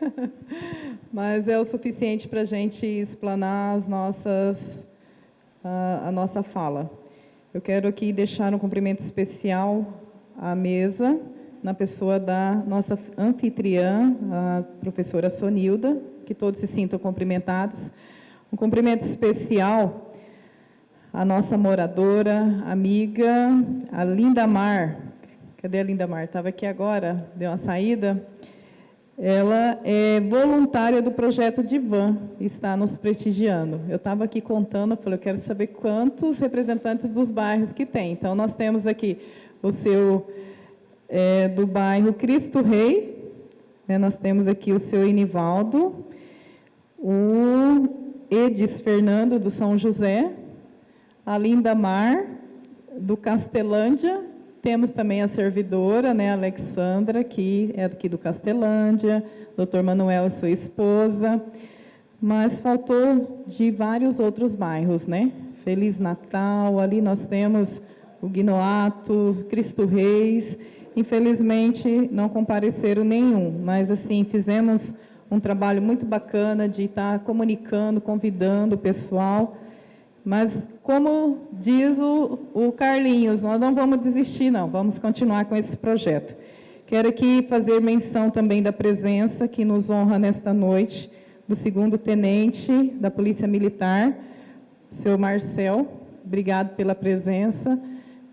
Mas é o suficiente para a gente explanar as nossas, a, a nossa fala. Eu quero aqui deixar um cumprimento especial à mesa, na pessoa da nossa anfitriã, a professora Sonilda, que todos se sintam cumprimentados. Um cumprimento especial à nossa moradora, amiga, a Linda Mar. Cadê a Linda Mar? Estava aqui agora, deu uma saída. Ela é voluntária do projeto Divan, está nos prestigiando. Eu estava aqui contando, falei, eu quero saber quantos representantes dos bairros que tem. Então, nós temos aqui o seu é, do bairro Cristo Rei, né, nós temos aqui o seu Inivaldo, o Edis Fernando do São José, a Linda Mar, do Castelândia, temos também a servidora, né, Alexandra, que é aqui do Castelândia, doutor Manuel, sua esposa, mas faltou de vários outros bairros, né? Feliz Natal, ali nós temos o Guinoato, Cristo Reis, infelizmente não compareceram nenhum, mas assim, fizemos um trabalho muito bacana de estar comunicando, convidando o pessoal, mas como diz o, o Carlinhos, nós não vamos desistir não, vamos continuar com esse projeto. Quero aqui fazer menção também da presença que nos honra nesta noite, do segundo tenente da Polícia Militar, seu Marcel. Obrigado pela presença.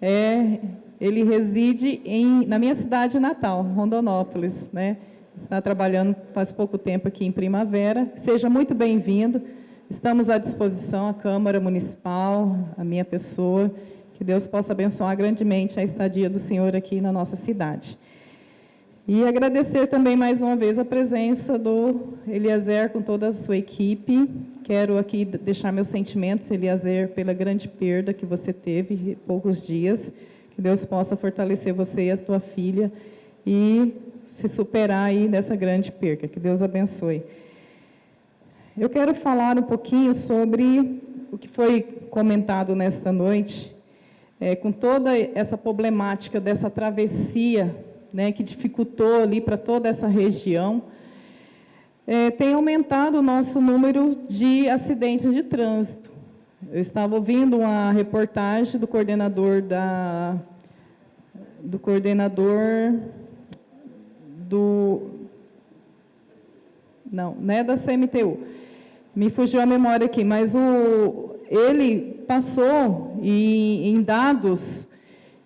É, ele reside em, na minha cidade natal, Rondonópolis, né? Está trabalhando faz pouco tempo aqui em Primavera. Seja muito bem-vindo. Estamos à disposição, a Câmara Municipal, a minha pessoa. Que Deus possa abençoar grandemente a estadia do Senhor aqui na nossa cidade. E agradecer também mais uma vez a presença do Eliezer com toda a sua equipe. Quero aqui deixar meus sentimentos, Eliezer, pela grande perda que você teve poucos dias. Que Deus possa fortalecer você e a sua filha e se superar aí nessa grande perda. Que Deus abençoe. Eu quero falar um pouquinho sobre o que foi comentado nesta noite, é, com toda essa problemática dessa travessia né, que dificultou ali para toda essa região, é, tem aumentado o nosso número de acidentes de trânsito. Eu estava ouvindo uma reportagem do coordenador da do coordenador do não, não é da CMTU. Me fugiu a memória aqui, mas o ele passou em, em dados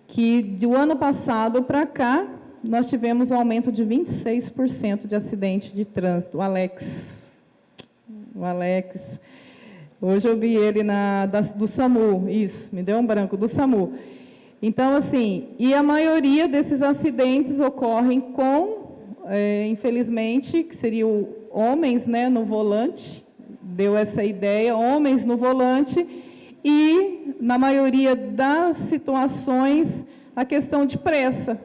que do ano passado para cá nós tivemos um aumento de 26% de acidente de trânsito. O Alex, o Alex, hoje eu vi ele na, da, do SAMU, isso, me deu um branco, do SAMU. Então, assim, e a maioria desses acidentes ocorrem com, é, infelizmente, que seriam homens né, no volante, deu essa ideia, homens no volante, e, na maioria das situações, a questão de pressa.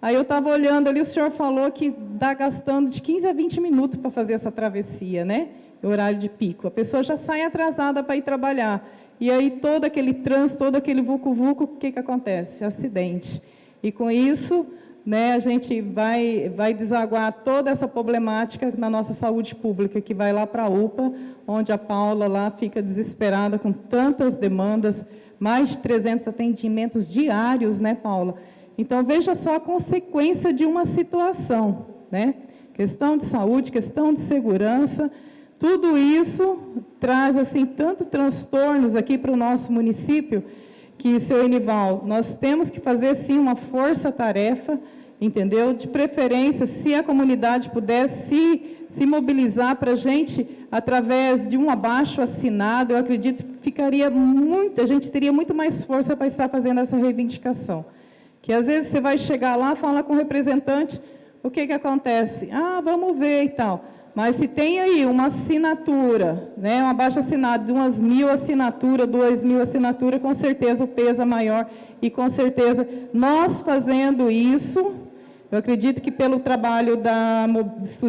Aí eu estava olhando ali, o senhor falou que está gastando de 15 a 20 minutos para fazer essa travessia, né? Horário de pico. A pessoa já sai atrasada para ir trabalhar. E aí todo aquele trânsito, todo aquele vucu-vucu, o que, que acontece? Acidente. E com isso, né, a gente vai, vai desaguar toda essa problemática na nossa saúde pública, que vai lá para a UPA, onde a Paula lá fica desesperada com tantas demandas, mais de 300 atendimentos diários, né, Paula? Então, veja só a consequência de uma situação, né? Questão de saúde, questão de segurança, tudo isso traz, assim, tantos transtornos aqui para o nosso município, que, seu Enival, nós temos que fazer, sim, uma força-tarefa, entendeu? De preferência, se a comunidade puder se, se mobilizar para a gente, através de um abaixo assinado, eu acredito que ficaria muito, a gente teria muito mais força para estar fazendo essa reivindicação. Que às vezes você vai chegar lá, fala com o representante, o que, que acontece? Ah, vamos ver e tal. Mas se tem aí uma assinatura, né, uma baixa assinada de umas mil assinaturas, duas mil assinaturas, com certeza o peso é maior. E com certeza nós fazendo isso, eu acredito que pelo trabalho da,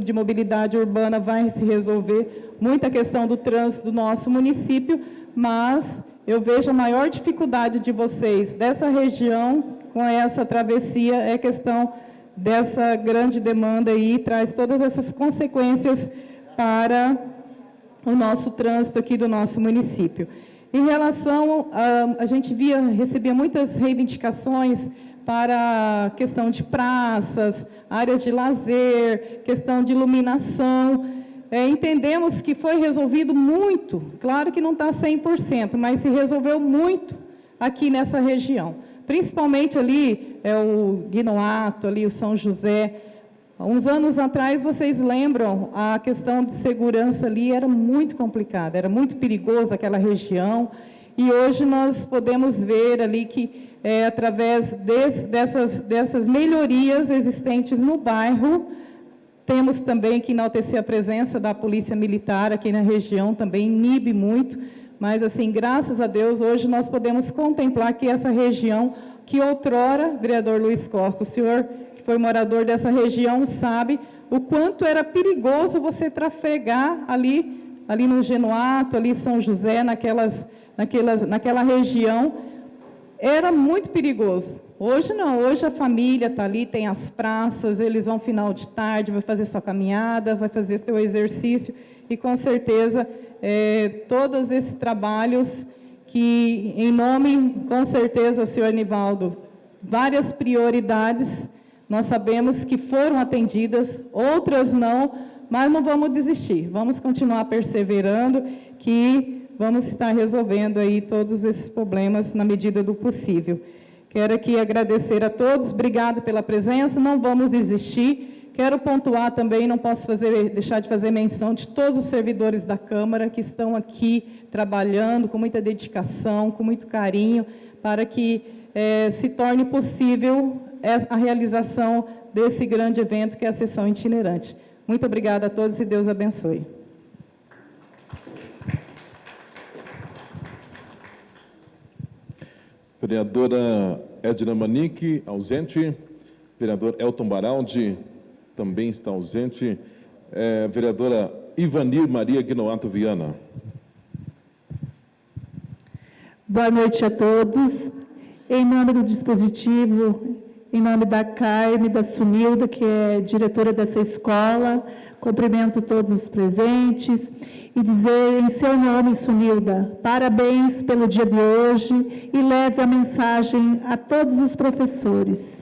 de mobilidade urbana vai se resolver muita questão do trânsito do nosso município, mas eu vejo a maior dificuldade de vocês dessa região com essa travessia é questão dessa grande demanda e traz todas essas consequências para o nosso trânsito aqui do nosso município. Em relação, a, a gente via, recebia muitas reivindicações para questão de praças, áreas de lazer, questão de iluminação. É, entendemos que foi resolvido muito, claro que não está 100%, mas se resolveu muito aqui nessa região principalmente ali é o Guinoato, ali o São José. Uns anos atrás, vocês lembram, a questão de segurança ali era muito complicada, era muito perigoso aquela região, e hoje nós podemos ver ali que, é, através dessas, dessas melhorias existentes no bairro, temos também que enaltecer a presença da Polícia Militar aqui na região, também inibe muito, mas assim, graças a Deus, hoje nós podemos contemplar que essa região, que outrora, vereador Luiz Costa, o senhor que foi morador dessa região sabe o quanto era perigoso você trafegar ali, ali no Genuato, ali em São José, naquelas, naquelas, naquela região, era muito perigoso. Hoje não, hoje a família está ali, tem as praças, eles vão final de tarde, vai fazer sua caminhada, vai fazer seu exercício, e com certeza é, todos esses trabalhos que, em nome, com certeza, senhor Nivaldo, várias prioridades, nós sabemos que foram atendidas, outras não, mas não vamos desistir, vamos continuar perseverando, que vamos estar resolvendo aí todos esses problemas na medida do possível. Quero aqui agradecer a todos, obrigado pela presença, não vamos desistir, Quero pontuar também, não posso fazer, deixar de fazer menção de todos os servidores da Câmara que estão aqui trabalhando com muita dedicação, com muito carinho, para que é, se torne possível a realização desse grande evento que é a sessão itinerante. Muito obrigada a todos e Deus abençoe. Vereadora Edna Manique, ausente. Vereador Elton Baraldi, também está ausente. É, vereadora Ivanir Maria Guinoato Viana. Boa noite a todos. Em nome do dispositivo, em nome da Carme, da Sunilda, que é diretora dessa escola, cumprimento todos os presentes e dizer em seu nome, Sunilda, parabéns pelo dia de hoje e leve a mensagem a todos os professores.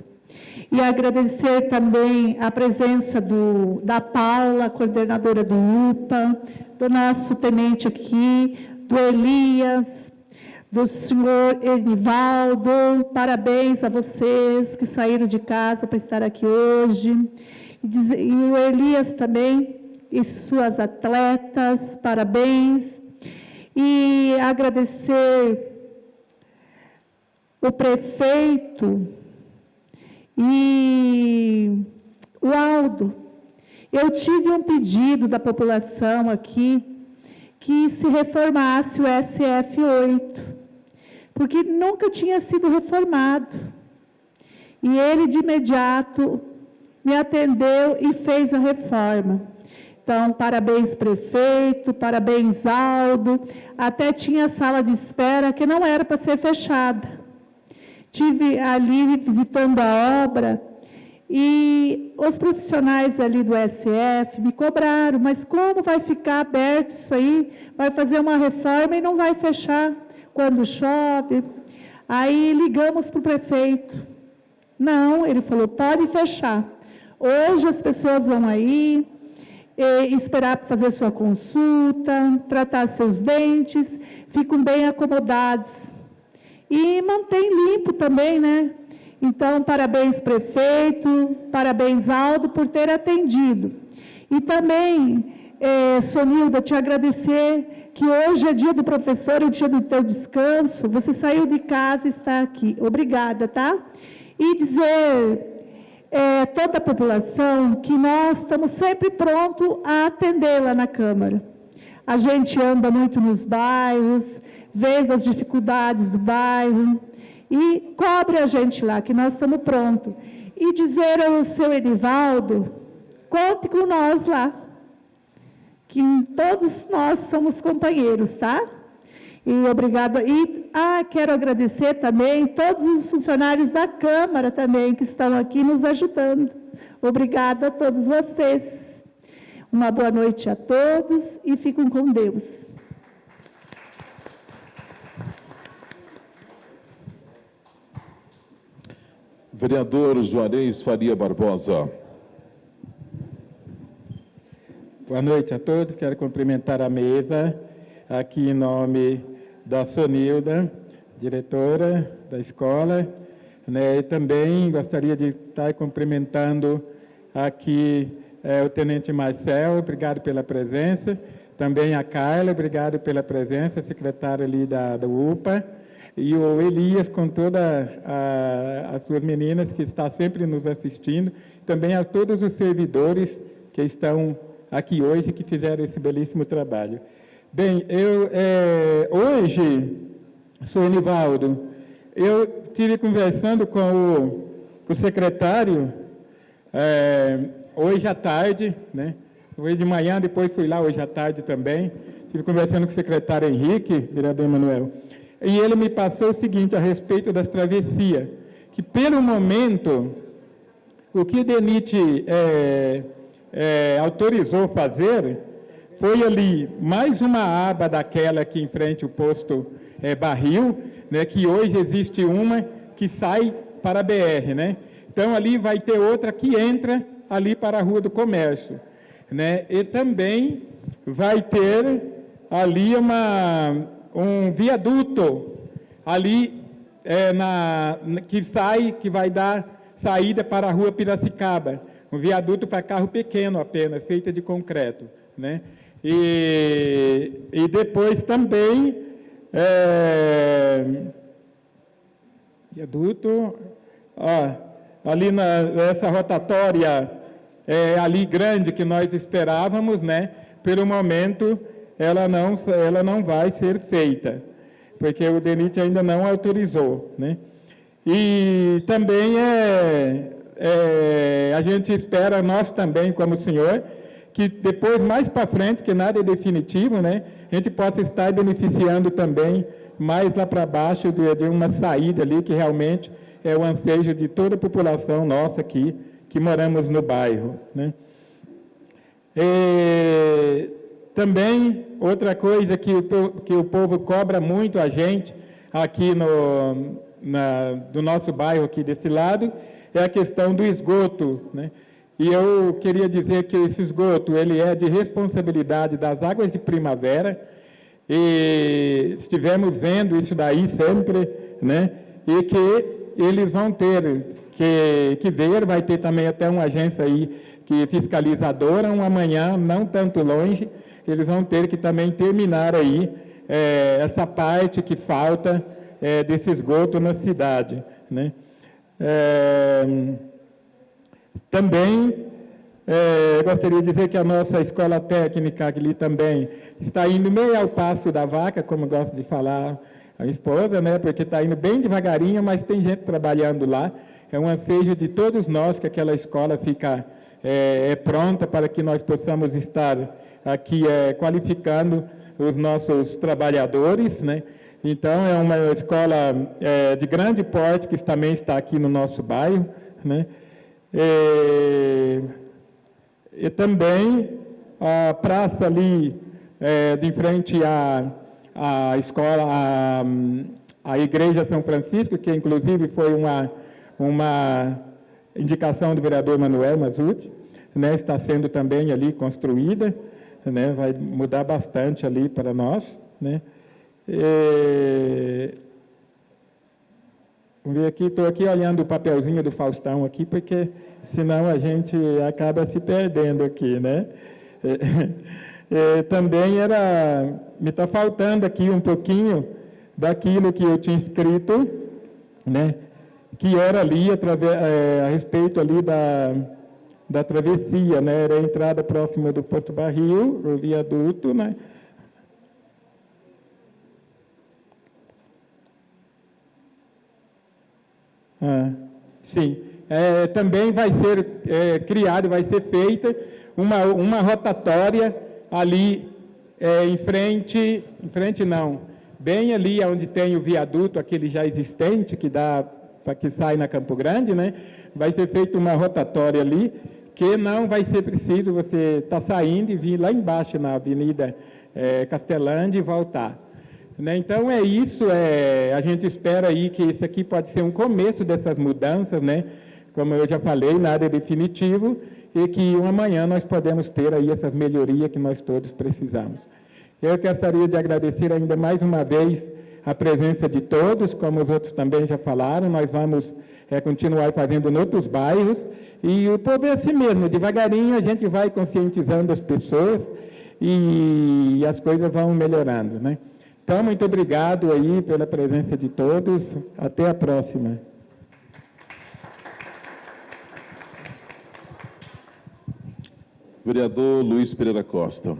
E agradecer também a presença do, da Paula, coordenadora do UPA, do nosso tenente aqui, do Elias, do senhor Enivaldo. Parabéns a vocês que saíram de casa para estar aqui hoje. E, e o Elias também e suas atletas, parabéns. E agradecer o prefeito e o Aldo, eu tive um pedido da população aqui que se reformasse o SF8, porque nunca tinha sido reformado. E ele, de imediato, me atendeu e fez a reforma. Então, parabéns, prefeito, parabéns, Aldo. Até tinha sala de espera que não era para ser fechada. Tive ali visitando a obra e os profissionais ali do SF me cobraram, mas como vai ficar aberto isso aí? Vai fazer uma reforma e não vai fechar quando chove? Aí ligamos para o prefeito. Não, ele falou, pode fechar. Hoje as pessoas vão aí, esperar para fazer sua consulta, tratar seus dentes, ficam bem acomodados e mantém limpo também, né? Então, parabéns, prefeito, parabéns, Aldo, por ter atendido. E também, é, Sonilda, te agradecer que hoje é dia do professor, é o dia do teu descanso, você saiu de casa e está aqui. Obrigada, tá? E dizer é, toda a população que nós estamos sempre prontos a atendê-la na Câmara. A gente anda muito nos bairros, vendo as dificuldades do bairro e cobre a gente lá, que nós estamos prontos. E dizer ao seu Edivaldo, conte com nós lá, que todos nós somos companheiros, tá? E obrigada. E ah, quero agradecer também todos os funcionários da Câmara também que estão aqui nos ajudando. Obrigada a todos vocês. Uma boa noite a todos e fiquem com Deus. Vereador Juarez Faria Barbosa. Boa noite a todos. Quero cumprimentar a mesa, aqui em nome da Sonilda, diretora da escola. Né, e também gostaria de estar cumprimentando aqui é, o Tenente Marcel, obrigado pela presença. Também a Carla, obrigado pela presença, secretária ali da, da UPA e o Elias com todas as suas meninas que está sempre nos assistindo, também a todos os servidores que estão aqui hoje que fizeram esse belíssimo trabalho. Bem, eu é, hoje, sou Enivaldo, eu estive conversando com o, com o secretário é, hoje à tarde, né? Hoje de manhã, depois fui lá hoje à tarde também. Estive conversando com o secretário Henrique, vereador Emanuel, e ele me passou o seguinte a respeito das travessias, que pelo momento, o que o DENIT é, é, autorizou fazer foi ali mais uma aba daquela aqui em frente ao posto é, Barril, né, que hoje existe uma que sai para a BR, né? Então ali vai ter outra que entra ali para a Rua do Comércio, né? E também vai ter ali uma, um viaduto ali é, na, que sai, que vai dar saída para a Rua Piracicaba, um viaduto para carro pequeno apenas, feita de concreto, né? E, e depois também é, viaduto, ó, ali nessa rotatória é, ali grande que nós esperávamos, né? Pelo momento ela não, ela não vai ser feita, porque o DENIT ainda não autorizou, né? E também é, é, a gente espera, nós também, como senhor, que depois, mais para frente, que nada é definitivo, né, a gente possa estar beneficiando também mais lá para baixo de, de, uma saída ali, que realmente é o ansejo de toda a população nossa aqui, que moramos no bairro. Né. Também, outra coisa que o, que o povo cobra muito a gente aqui no, na, do nosso bairro aqui desse lado, é a questão do esgoto, né? E eu queria dizer que esse esgoto ele é de responsabilidade das águas de primavera e estivemos vendo isso daí sempre, né? E que eles vão ter que, que ver, vai ter também até uma agência aí que fiscalizadora, um amanhã não tanto longe, eles vão ter que também terminar aí é, essa parte que falta é, desse esgoto na cidade, né? É, também é, gostaria de dizer que a nossa escola técnica ali também está indo meio ao passo da vaca, como gosto de falar a esposa, né? Porque está indo bem devagarinho, mas tem gente trabalhando lá. É um ansejo de todos nós que aquela escola fica é, é pronta para que nós possamos estar aqui é, qualificando os nossos trabalhadores, né? Então é uma escola é, de grande porte que também está aqui no nosso bairro, né? E, e também a praça ali, é, de frente à, à escola, à, à Igreja São Francisco, que inclusive foi uma, uma indicação do vereador Manuel Mazuti, né, está sendo também ali construída, né, vai mudar bastante ali para nós. Né. E, Vamos ver aqui, estou aqui olhando o papelzinho do Faustão aqui, porque senão a gente acaba se perdendo aqui, né? Também era, me está faltando aqui um pouquinho daquilo que eu tinha escrito, né? Que era ali através, é, a respeito ali da, da travessia, né? Era a entrada próxima do posto barril, o viaduto, né? Ah, sim. É, também vai ser é, criado, vai ser feita uma, uma rotatória ali é, em frente, em frente não, bem ali onde tem o viaduto, aquele já existente, que dá para que sai na Campo Grande, né? Vai ser feita uma rotatória ali, que não vai ser preciso você estar tá saindo e vir lá embaixo na Avenida é, Castelândia e voltar. Né? Então é isso, é, a gente espera aí que isso aqui pode ser um começo dessas mudanças, né? como eu já falei, nada é definitivo, e que amanhã nós podemos ter aí essas melhorias que nós todos precisamos. Eu gostaria de agradecer ainda mais uma vez a presença de todos, como os outros também já falaram, nós vamos é, continuar fazendo em outros bairros, e o povo é assim mesmo, devagarinho a gente vai conscientizando as pessoas e as coisas vão melhorando, né? Então, muito obrigado aí pela presença de todos. Até a próxima. Vereador Luiz Pereira Costa.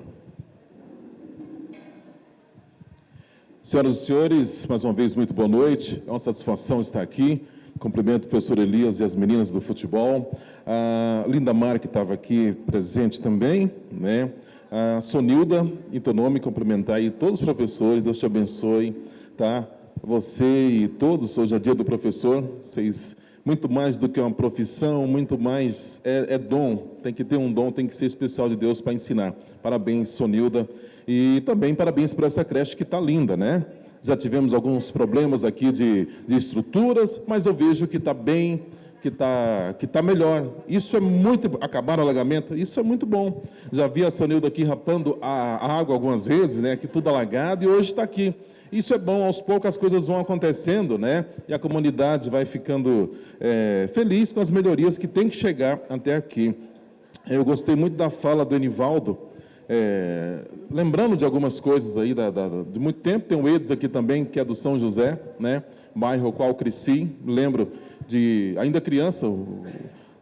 Senhoras e senhores, mais uma vez, muito boa noite. É uma satisfação estar aqui. Cumprimento o professor Elias e as meninas do futebol. A Linda Mar, que estava aqui presente também, né? A Sonilda, teu nome, cumprimentar aí todos os professores, Deus te abençoe, tá? Você e todos, hoje é dia do professor, vocês, muito mais do que uma profissão, muito mais, é, é dom, tem que ter um dom, tem que ser especial de Deus para ensinar. Parabéns, Sonilda, e também parabéns por essa creche que está linda, né? Já tivemos alguns problemas aqui de, de estruturas, mas eu vejo que está bem, que está que tá melhor. Isso é muito. Acabar o alagamento, isso é muito bom. Já vi a Sonilda aqui rapando a, água algumas vezes, né? Aqui tudo alagado, e hoje está aqui. Isso é bom, aos poucos as coisas vão acontecendo, né? E a comunidade vai ficando é, feliz com as melhorias que tem que chegar até aqui. Eu gostei muito da fala do Enivaldo, é, lembrando de algumas coisas aí da, da, de muito tempo. Tem o Edes aqui também, que é do São José, né? Bairro ao qual cresci. Lembro de, ainda criança, o,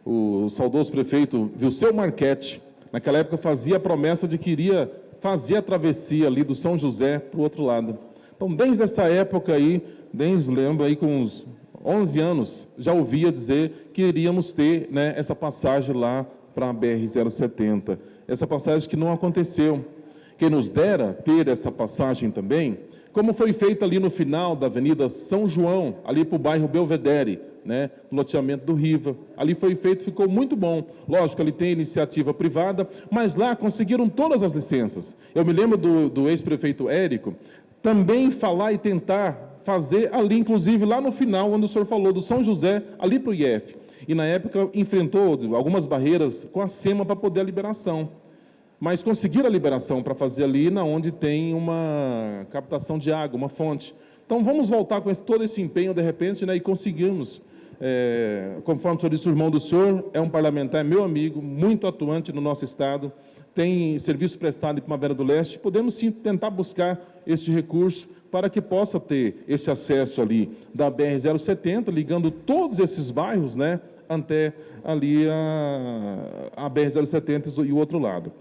o saudoso prefeito Vilceu Marquete, naquela época fazia a promessa de que iria fazer a travessia ali do São José para o outro lado. Então, desde essa época aí, desde, lembro aí com uns 11 anos, já ouvia dizer que iríamos ter né, essa passagem lá para a BR-070. Essa passagem que não aconteceu. Quem nos dera ter essa passagem também, como foi feito ali no final da Avenida São João, ali para o bairro Belvedere, né, loteamento do Riva. Ali foi feito, ficou muito bom. Lógico, ali tem iniciativa privada, mas lá conseguiram todas as licenças. Eu me lembro do, do ex-prefeito Érico também falar e tentar fazer ali, inclusive lá no final, onde o senhor falou do São José, ali para o IF. E na época enfrentou algumas barreiras com a SEMA para poder a liberação. Mas conseguiram a liberação para fazer ali na onde tem uma captação de água, uma fonte. Então vamos voltar com esse, todo esse empenho de repente né, e conseguimos é, conforme o senhor disse, o irmão do senhor é um parlamentar, meu amigo, muito atuante no nosso Estado, tem serviço prestado em Primavera do Leste, podemos sim tentar buscar este recurso para que possa ter esse acesso ali da BR-070, ligando todos esses bairros, né, até ali a, a BR-070 e o outro lado.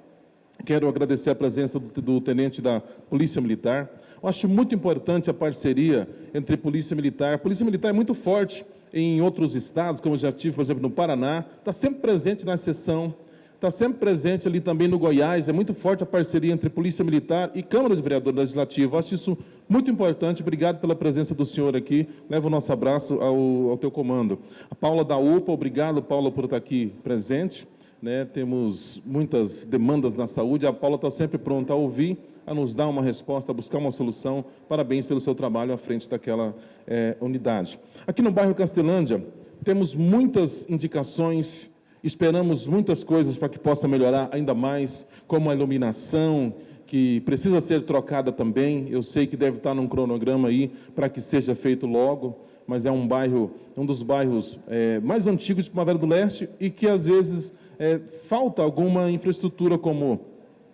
Quero agradecer a presença do, do tenente da Polícia Militar. Eu acho muito importante a parceria entre Polícia Militar. A Polícia Militar é muito forte em outros estados, como eu já tive, por exemplo, no Paraná, está sempre presente na sessão, está sempre presente ali também no Goiás, é muito forte a parceria entre Polícia Militar e Câmara de Vereadores Legislativa. Acho isso muito importante. Obrigado pela presença do senhor aqui. Leva o nosso abraço ao, ao teu comando. A Paula da UPA, obrigado, Paula, por estar aqui presente. Né, temos muitas demandas na saúde, a Paula está sempre pronta a ouvir, a nos dar uma resposta, a buscar uma solução. Parabéns pelo seu trabalho à frente daquela é, unidade. Aqui no bairro Castelândia, temos muitas indicações, esperamos muitas coisas para que possa melhorar ainda mais, como a iluminação, que precisa ser trocada também. Eu sei que deve estar num cronograma aí para que seja feito logo, mas é um bairro, um dos bairros é, mais antigos de Primavera do Leste e que às vezes é, falta alguma infraestrutura como,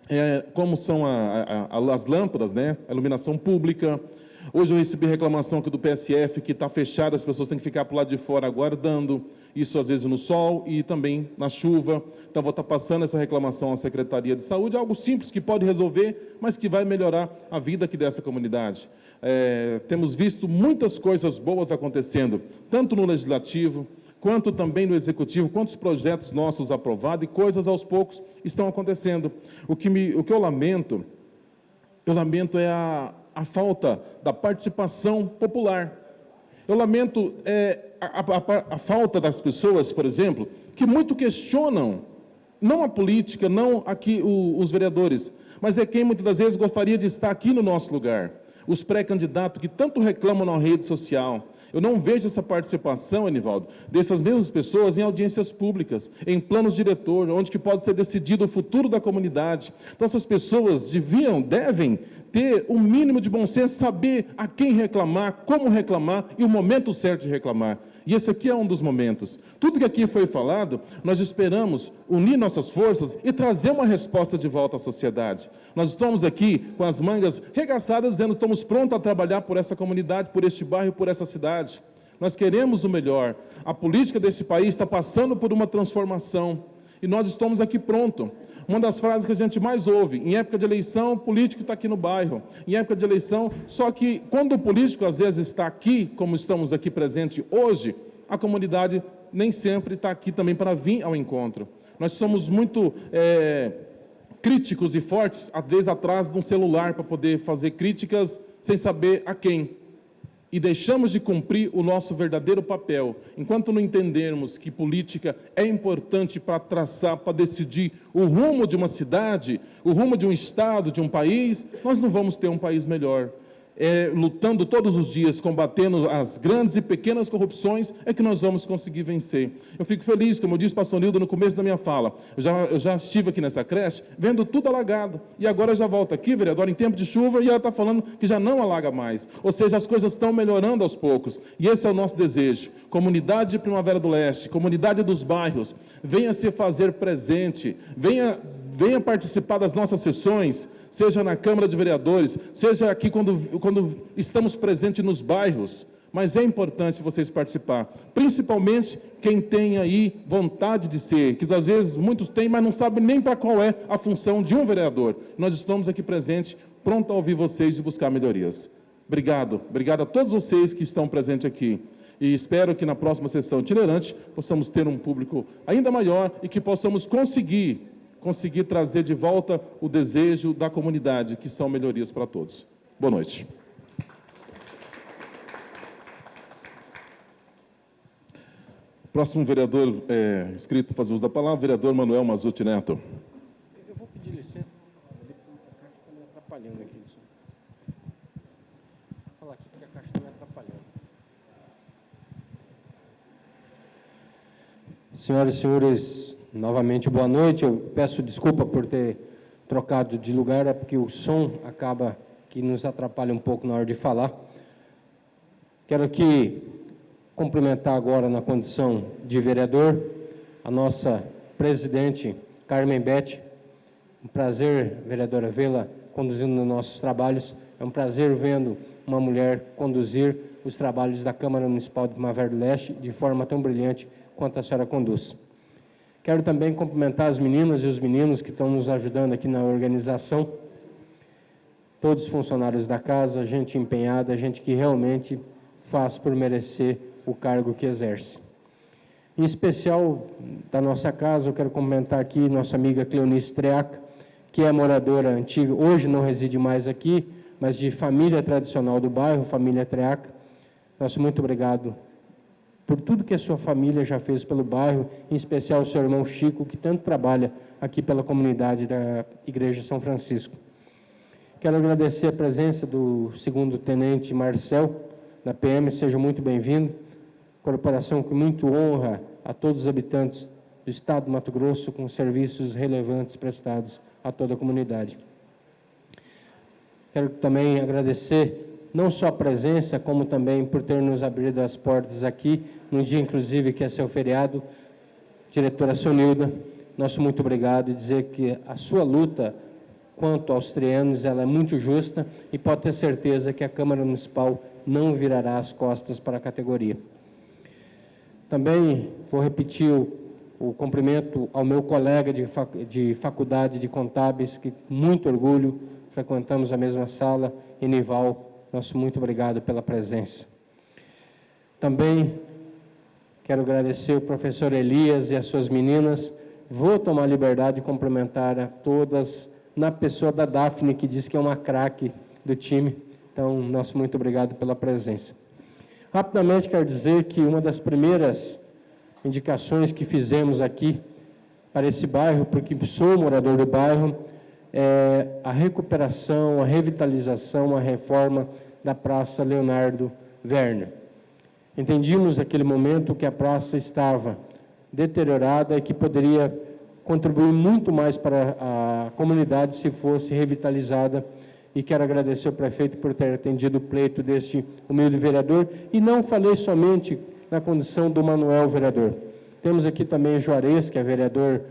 é, como são a, a, as lâmpadas, né? a iluminação pública, Hoje eu recebi reclamação aqui do PSF que está fechado, as pessoas têm que ficar para o lado de fora aguardando, isso às vezes no sol e também na chuva. Então vou estar tá passando essa reclamação à Secretaria de Saúde, algo simples que pode resolver, mas que vai melhorar a vida aqui dessa comunidade. É, temos visto muitas coisas boas acontecendo, tanto no Legislativo, quanto também no Executivo, quantos projetos nossos aprovados e coisas aos poucos estão acontecendo. O que, me, o que eu lamento, eu lamento é a, a falta da participação popular. Eu lamento é, a, a, a, falta das pessoas, por exemplo, que muito questionam, não a política, não aqui o, os vereadores, mas é quem muitas das vezes gostaria de estar aqui no nosso lugar. Os pré-candidatos que tanto reclamam na rede social, eu não vejo essa participação, Enivaldo, dessas mesmas pessoas em audiências públicas, em planos diretor, onde que pode ser decidido o futuro da comunidade. Então, essas pessoas deviam, devem ter o um mínimo de bom senso, saber a quem reclamar, como reclamar e o momento certo de reclamar. E esse aqui é um dos momentos. Tudo que aqui foi falado, nós esperamos unir nossas forças e trazer uma resposta de volta à sociedade. Nós estamos aqui com as mangas regaçadas, dizendo que estamos prontos a trabalhar por essa comunidade, por este bairro, por essa cidade. Nós queremos o melhor. A política desse país está passando por uma transformação e nós estamos aqui prontos. Uma das frases que a gente mais ouve, em época de eleição, o político está aqui no bairro. Em época de eleição, só que quando o político às vezes está aqui, como estamos aqui presente hoje, a comunidade nem sempre está aqui também para vir ao encontro. Nós somos muito é, críticos e fortes, às vezes atrás de um celular para poder fazer críticas sem saber a quem e deixamos de cumprir o nosso verdadeiro papel, enquanto não entendermos que política é importante para traçar, para decidir o rumo de uma cidade, o rumo de um estado, de um país, nós não vamos ter um país melhor é, lutando todos os dias, combatendo as grandes e pequenas corrupções, é que nós vamos conseguir vencer. Eu fico feliz, como eu disse pastor Nildo no começo da minha fala, eu já, eu já estive aqui nessa creche, vendo tudo alagado, e agora já volto aqui, vereador, em tempo de chuva, e ela está falando que já não alaga mais. Ou seja, as coisas estão melhorando aos poucos, e esse é o nosso desejo. Comunidade de Primavera do Leste, comunidade dos bairros, venha se fazer presente, venha, venha participar das nossas sessões, seja na Câmara de Vereadores, seja aqui quando, quando estamos presentes nos bairros. Mas é importante vocês participar, principalmente quem tem aí vontade de ser, que às vezes muitos têm, mas não sabem nem para qual é a função de um vereador. Nós estamos aqui presentes, pronto a ouvir vocês e buscar melhorias. Obrigado, obrigado a todos vocês que estão presentes aqui. E espero que na próxima sessão itinerante possamos ter um público ainda maior e que possamos conseguir conseguir trazer de volta o desejo da comunidade, que são melhorias para todos. Boa noite. Próximo vereador é, inscrito para fazer uso da palavra, vereador Manuel Mazuti Neto. Eu vou pedir licença, está me atrapalhando aqui. Vou falar aqui porque a caixa está me atrapalhando. Senhoras e senhores Novamente, boa noite. Eu peço desculpa por ter trocado de lugar, é porque o som acaba que nos atrapalha um pouco na hora de falar. Quero aqui cumprimentar agora na condição de vereador a nossa presidente Carmen Bete. Um prazer, vereadora, vê-la conduzindo nos nossos trabalhos. É um prazer vendo uma mulher conduzir os trabalhos da Câmara Municipal de Primavera do Leste de forma tão brilhante quanto a senhora conduz. Quero também cumprimentar as meninas e os meninos que estão nos ajudando aqui na organização, todos os funcionários da casa, gente empenhada, gente que realmente faz por merecer o cargo que exerce. Em especial da nossa casa, eu quero cumprimentar aqui nossa amiga Cleonice Treaca, que é moradora antiga, hoje não reside mais aqui, mas de família tradicional do bairro, família Treaca. Nosso muito obrigado por tudo que a sua família já fez pelo bairro, em especial o seu irmão Chico, que tanto trabalha aqui pela comunidade da Igreja São Francisco. Quero agradecer a presença do segundo tenente Marcel, da PM, seja muito bem-vindo. Corporação que muito honra a todos os habitantes do Estado do Mato Grosso com serviços relevantes prestados a toda a comunidade. Quero também agradecer não só a presença, como também por ter nos abrido as portas aqui num dia inclusive que é seu feriado. Diretora Sonilda, nosso muito obrigado e dizer que a sua luta quanto aos trianos ela é muito justa e pode ter certeza que a Câmara Municipal não virará as costas para a categoria. Também vou repetir o, o cumprimento ao meu colega de, fac, de faculdade de contábeis, que muito orgulho, frequentamos a mesma sala, Enival, nosso muito obrigado pela presença. Também Quero agradecer o professor Elias e as suas meninas. Vou tomar liberdade de cumprimentar a todas, na pessoa da Daphne, que diz que é uma craque do time. Então, nosso muito obrigado pela presença. Rapidamente, quero dizer que uma das primeiras indicações que fizemos aqui para esse bairro, porque sou morador do bairro, é a recuperação, a revitalização, a reforma da Praça Leonardo Werner. Entendíamos naquele momento que a praça estava deteriorada e que poderia contribuir muito mais para a comunidade se fosse revitalizada. E quero agradecer ao prefeito por ter atendido o pleito deste humilde vereador. E não falei somente na condição do Manuel vereador. Temos aqui também Juarez, que é vereador,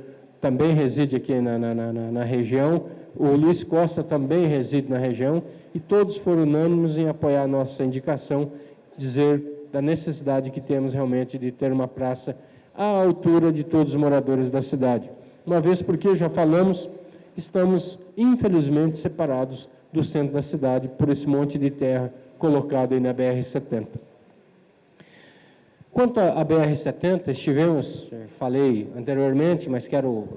também reside aqui na, na, na, na região. O Luiz Costa também reside na região. E todos foram unânimes em apoiar a nossa indicação, dizer da necessidade que temos realmente de ter uma praça à altura de todos os moradores da cidade. uma vez porque, já falamos, estamos infelizmente separados do centro da cidade por esse monte de terra colocado aí na BR-70. Quanto à BR-70, estivemos, falei anteriormente, mas quero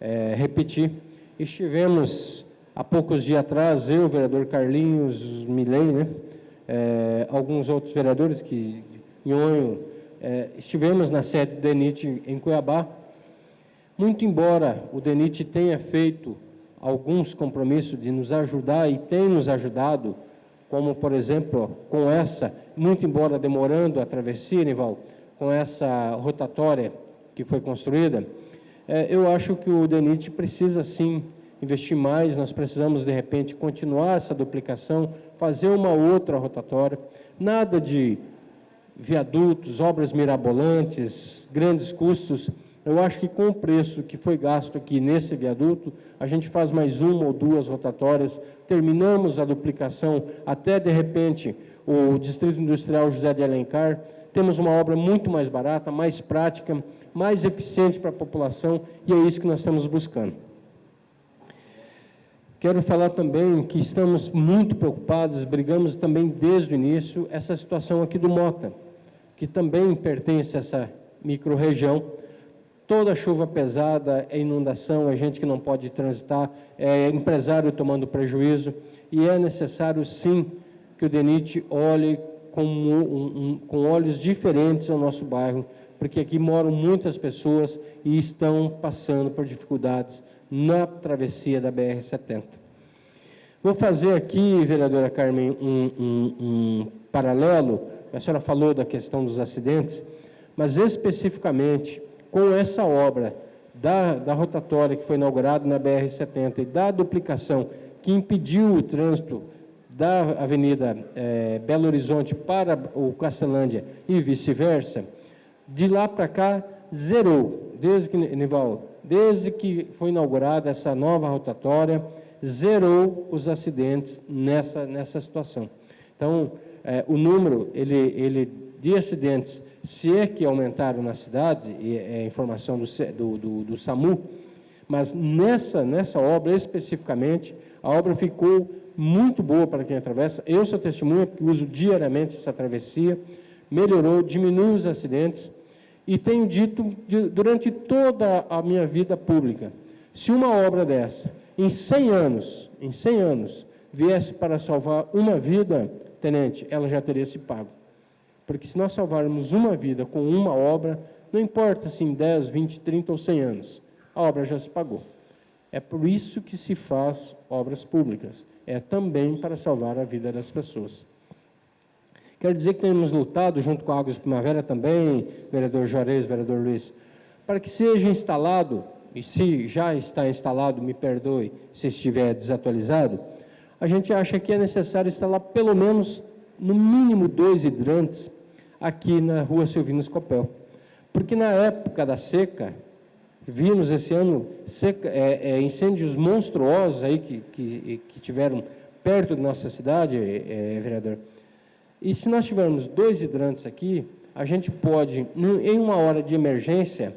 é, repetir, estivemos há poucos dias atrás, eu, o vereador Carlinhos Milei, né, é, alguns outros vereadores que, Nhonho, é, estivemos na sede do DENIT em Cuiabá, muito embora o DENIT tenha feito alguns compromissos de nos ajudar e tem nos ajudado, como, por exemplo, com essa, muito embora demorando a travessia, Nival, com essa rotatória que foi construída, é, eu acho que o DENIT precisa, sim, investir mais, nós precisamos, de repente, continuar essa duplicação, fazer uma outra rotatória, nada de viadutos, obras mirabolantes, grandes custos, eu acho que com o preço que foi gasto aqui nesse viaduto, a gente faz mais uma ou duas rotatórias, terminamos a duplicação até, de repente, o Distrito Industrial José de Alencar, temos uma obra muito mais barata, mais prática, mais eficiente para a população, e é isso que nós estamos buscando. Quero falar também que estamos muito preocupados, brigamos também desde o início, essa situação aqui do Mota, que também pertence a essa microrregião, Toda chuva pesada é inundação, é gente que não pode transitar, é empresário tomando prejuízo, e é necessário sim que o DENIT olhe com, um, um, com olhos diferentes ao nosso bairro, porque aqui moram muitas pessoas e estão passando por dificuldades na travessia da BR-70. Vou fazer aqui, vereadora Carmen, um, um paralelo, a senhora falou da questão dos acidentes, mas especificamente com essa obra da, da rotatória que foi inaugurada na BR-70 e da duplicação que impediu o trânsito da Avenida é, Belo Horizonte para o Castelândia e vice-versa, de lá para cá zerou, desde que, Nival, desde que foi inaugurada essa nova rotatória, zerou os acidentes nessa, nessa situação. Então, é, o número ele, ele, de acidentes se é que aumentaram na cidade, é informação do, do, do, do SAMU, mas nessa, nessa obra especificamente, a obra ficou muito boa para quem atravessa. Eu sou testemunha, uso diariamente essa travessia, melhorou, diminuiu os acidentes, e tenho dito durante toda a minha vida pública, se uma obra dessa, em 100 anos, em 100 anos, viesse para salvar uma vida, tenente, ela já teria se pago. Porque se nós salvarmos uma vida com uma obra, não importa se em 10, 20, 30 ou 100 anos, a obra já se pagou. É por isso que se faz obras públicas. É também para salvar a vida das pessoas. Quero dizer que temos lutado, junto com a Águas Primavera também, vereador Juarez, vereador Luiz, para que seja instalado, e se já está instalado, me perdoe se estiver desatualizado, a gente acha que é necessário instalar pelo menos, no mínimo, dois hidrantes aqui na rua Silvino Escopel. Porque na época da seca, vimos esse ano seca, é, é, incêndios monstruosos aí que, que, que, tiveram perto de nossa cidade, é, é, vereador. E se nós tivermos dois hidrantes aqui, a gente pode, em uma hora de emergência,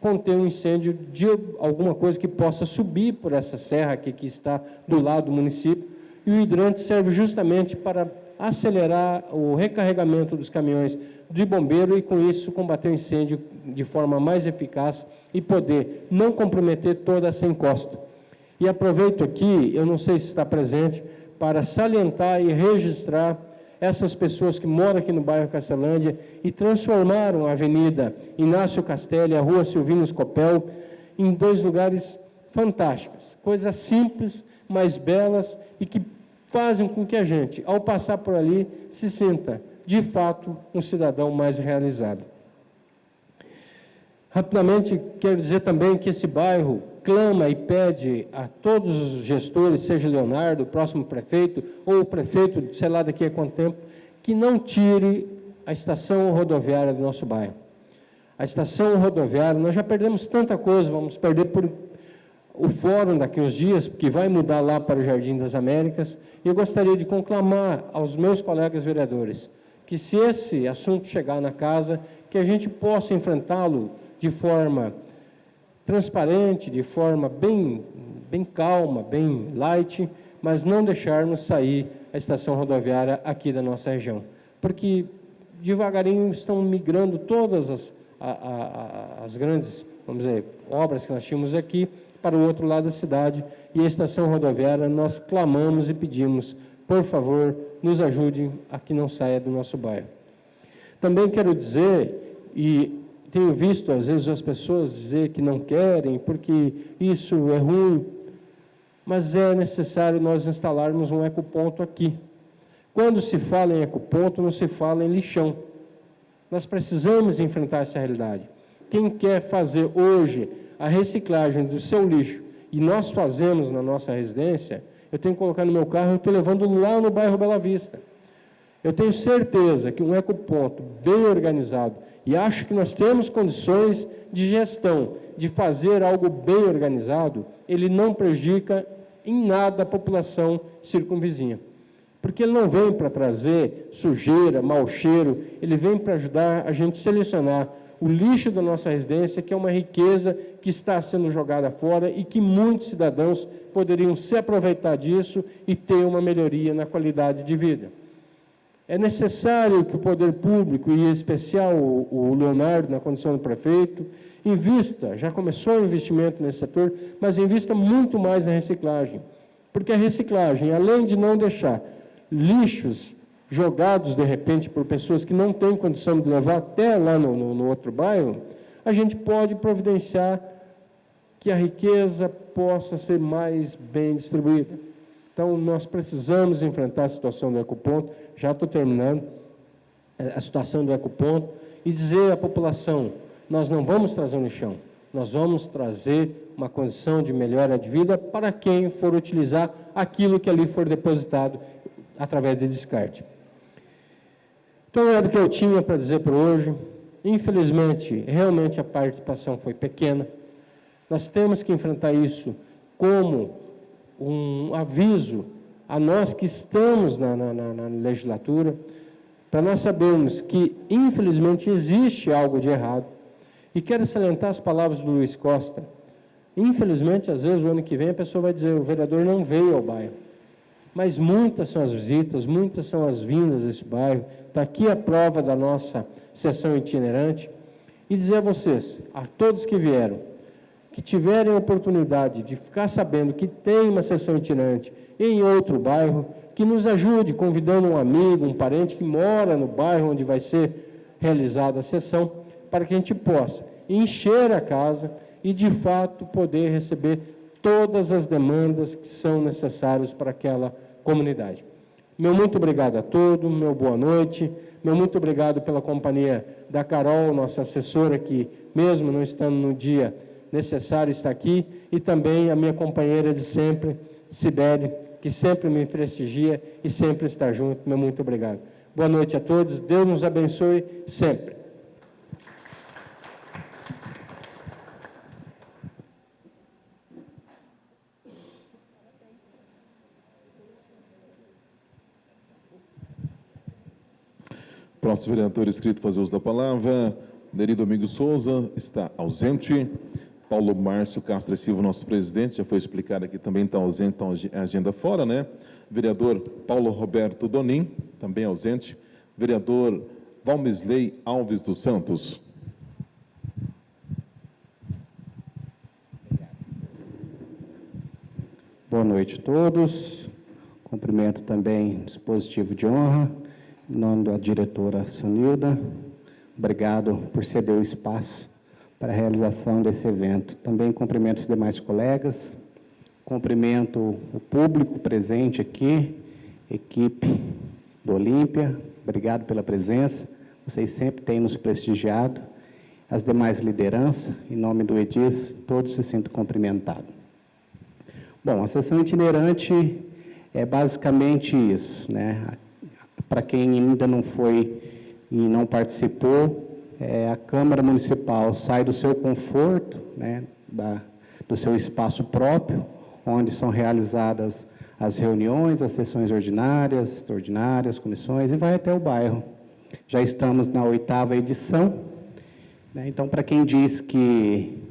conter um incêndio de alguma coisa que possa subir por essa serra aqui que está do lado do município. E o hidrante serve justamente para acelerar o recarregamento dos caminhões de bombeiro e, com isso, combater o incêndio de forma mais eficaz e poder não comprometer toda essa encosta. E aproveito aqui, eu não sei se está presente, para salientar e registrar essas pessoas que moram aqui no bairro Castelândia e transformaram a Avenida Inácio Castelli, a Rua Silvino Scopel, em dois lugares fantásticos, coisas simples, mas belas e que fazem com que a gente, ao passar por ali, se sinta, de fato, um cidadão mais realizado. Rapidamente, quero dizer também que esse bairro clama e pede a todos os gestores, seja Leonardo, o próximo prefeito, ou o prefeito, sei lá daqui a quanto tempo, que não tire a estação rodoviária do nosso bairro. A estação rodoviária, nós já perdemos tanta coisa, vamos perder por o fórum daqui uns dias, que vai mudar lá para o Jardim das Américas, e eu gostaria de conclamar aos meus colegas vereadores que se esse assunto chegar na casa, que a gente possa enfrentá-lo de forma transparente, de forma bem, bem calma, bem light, mas não deixarmos sair a estação rodoviária aqui da nossa região. Porque devagarinho estão migrando todas as, a, a, as grandes, vamos dizer, obras que nós tínhamos aqui para o outro lado da cidade e a estação rodoviária nós clamamos e pedimos, por favor, nos ajudem a que não saia do nosso bairro. Também quero dizer, e tenho visto às vezes as pessoas dizer que não querem porque isso é ruim, mas é necessário nós instalarmos um ecoponto aqui. Quando se fala em ecoponto, não se fala em lixão. Nós precisamos enfrentar essa realidade. Quem quer fazer hoje a reciclagem do seu lixo, e nós fazemos na nossa residência, eu tenho que colocar no meu carro e estou levando lá no bairro Bela Vista. Eu tenho certeza que um ecoponto bem organizado, e acho que nós temos condições de gestão, de fazer algo bem organizado, ele não prejudica em nada a população circunvizinha. Porque ele não vem para trazer sujeira, mau cheiro, ele vem para ajudar a gente selecionar o lixo da nossa residência, que é uma riqueza que está sendo jogada fora e que muitos cidadãos poderiam se aproveitar disso e ter uma melhoria na qualidade de vida. É necessário que o poder público, e em especial o Leonardo, na condição de prefeito, invista, já começou o investimento nesse setor, mas invista muito mais na reciclagem. Porque a reciclagem, além de não deixar lixos jogados de repente por pessoas que não têm condição de levar até lá no, no, no outro bairro, a gente pode providenciar que a riqueza possa ser mais bem distribuída. Então, nós precisamos enfrentar a situação do ecoponto, já estou terminando, é, a situação do ecoponto, e dizer à população, nós não vamos trazer um lixão, nós vamos trazer uma condição de melhora de vida para quem for utilizar aquilo que ali for depositado através de descarte. Então, era o que eu tinha para dizer por hoje. Infelizmente, realmente a participação foi pequena. Nós temos que enfrentar isso como um aviso a nós que estamos na, na, na legislatura, para nós sabermos que, infelizmente, existe algo de errado. E quero salientar as palavras do Luiz Costa. Infelizmente, às vezes, o ano que vem, a pessoa vai dizer: o vereador não veio ao bairro. Mas muitas são as visitas, muitas são as vindas desse bairro. Está aqui a prova da nossa sessão itinerante. E dizer a vocês, a todos que vieram, que tiverem a oportunidade de ficar sabendo que tem uma sessão itinerante em outro bairro, que nos ajude convidando um amigo, um parente que mora no bairro onde vai ser realizada a sessão, para que a gente possa encher a casa e, de fato, poder receber todas as demandas que são necessárias para aquela comunidade. Meu muito obrigado a todos, meu boa noite, meu muito obrigado pela companhia da Carol, nossa assessora, que mesmo não estando no dia necessário está aqui, e também a minha companheira de sempre, Sibeli, que sempre me prestigia e sempre está junto. Meu muito obrigado. Boa noite a todos, Deus nos abençoe sempre. Próximo vereador inscrito fazer uso da palavra, Neri Domingos Souza, está ausente. Paulo Márcio Castro Silva, nosso presidente, já foi explicado aqui, também está ausente, está agenda fora, né? Vereador Paulo Roberto Donim, também ausente. Vereador Valmisley Alves dos Santos. Boa noite a todos. Cumprimento também o dispositivo de honra em nome da diretora Sunilda, obrigado por ceder o espaço para a realização desse evento. Também cumprimento os demais colegas, cumprimento o público presente aqui, equipe do Olímpia, obrigado pela presença, vocês sempre têm nos prestigiado, as demais lideranças, em nome do EDIS, todos se sintam cumprimentados. Bom, a sessão itinerante é basicamente isso, né? Para quem ainda não foi e não participou, é, a Câmara Municipal sai do seu conforto, né, da, do seu espaço próprio, onde são realizadas as reuniões, as sessões ordinárias, extraordinárias, comissões, e vai até o bairro. Já estamos na oitava edição, né, então, para quem diz que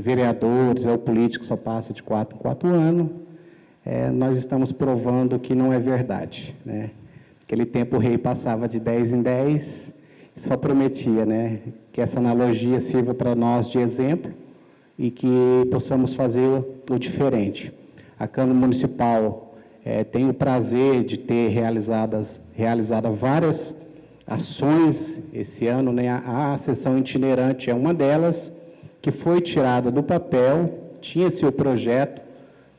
vereadores ou políticos só passa de quatro em quatro anos, é, nós estamos provando que não é verdade. Né? Aquele tempo o rei passava de 10 em 10, só prometia né, que essa analogia sirva para nós de exemplo e que possamos fazer o diferente. A Câmara Municipal é, tem o prazer de ter realizadas, realizado várias ações esse ano, né? a, a sessão itinerante é uma delas, que foi tirada do papel, tinha seu projeto,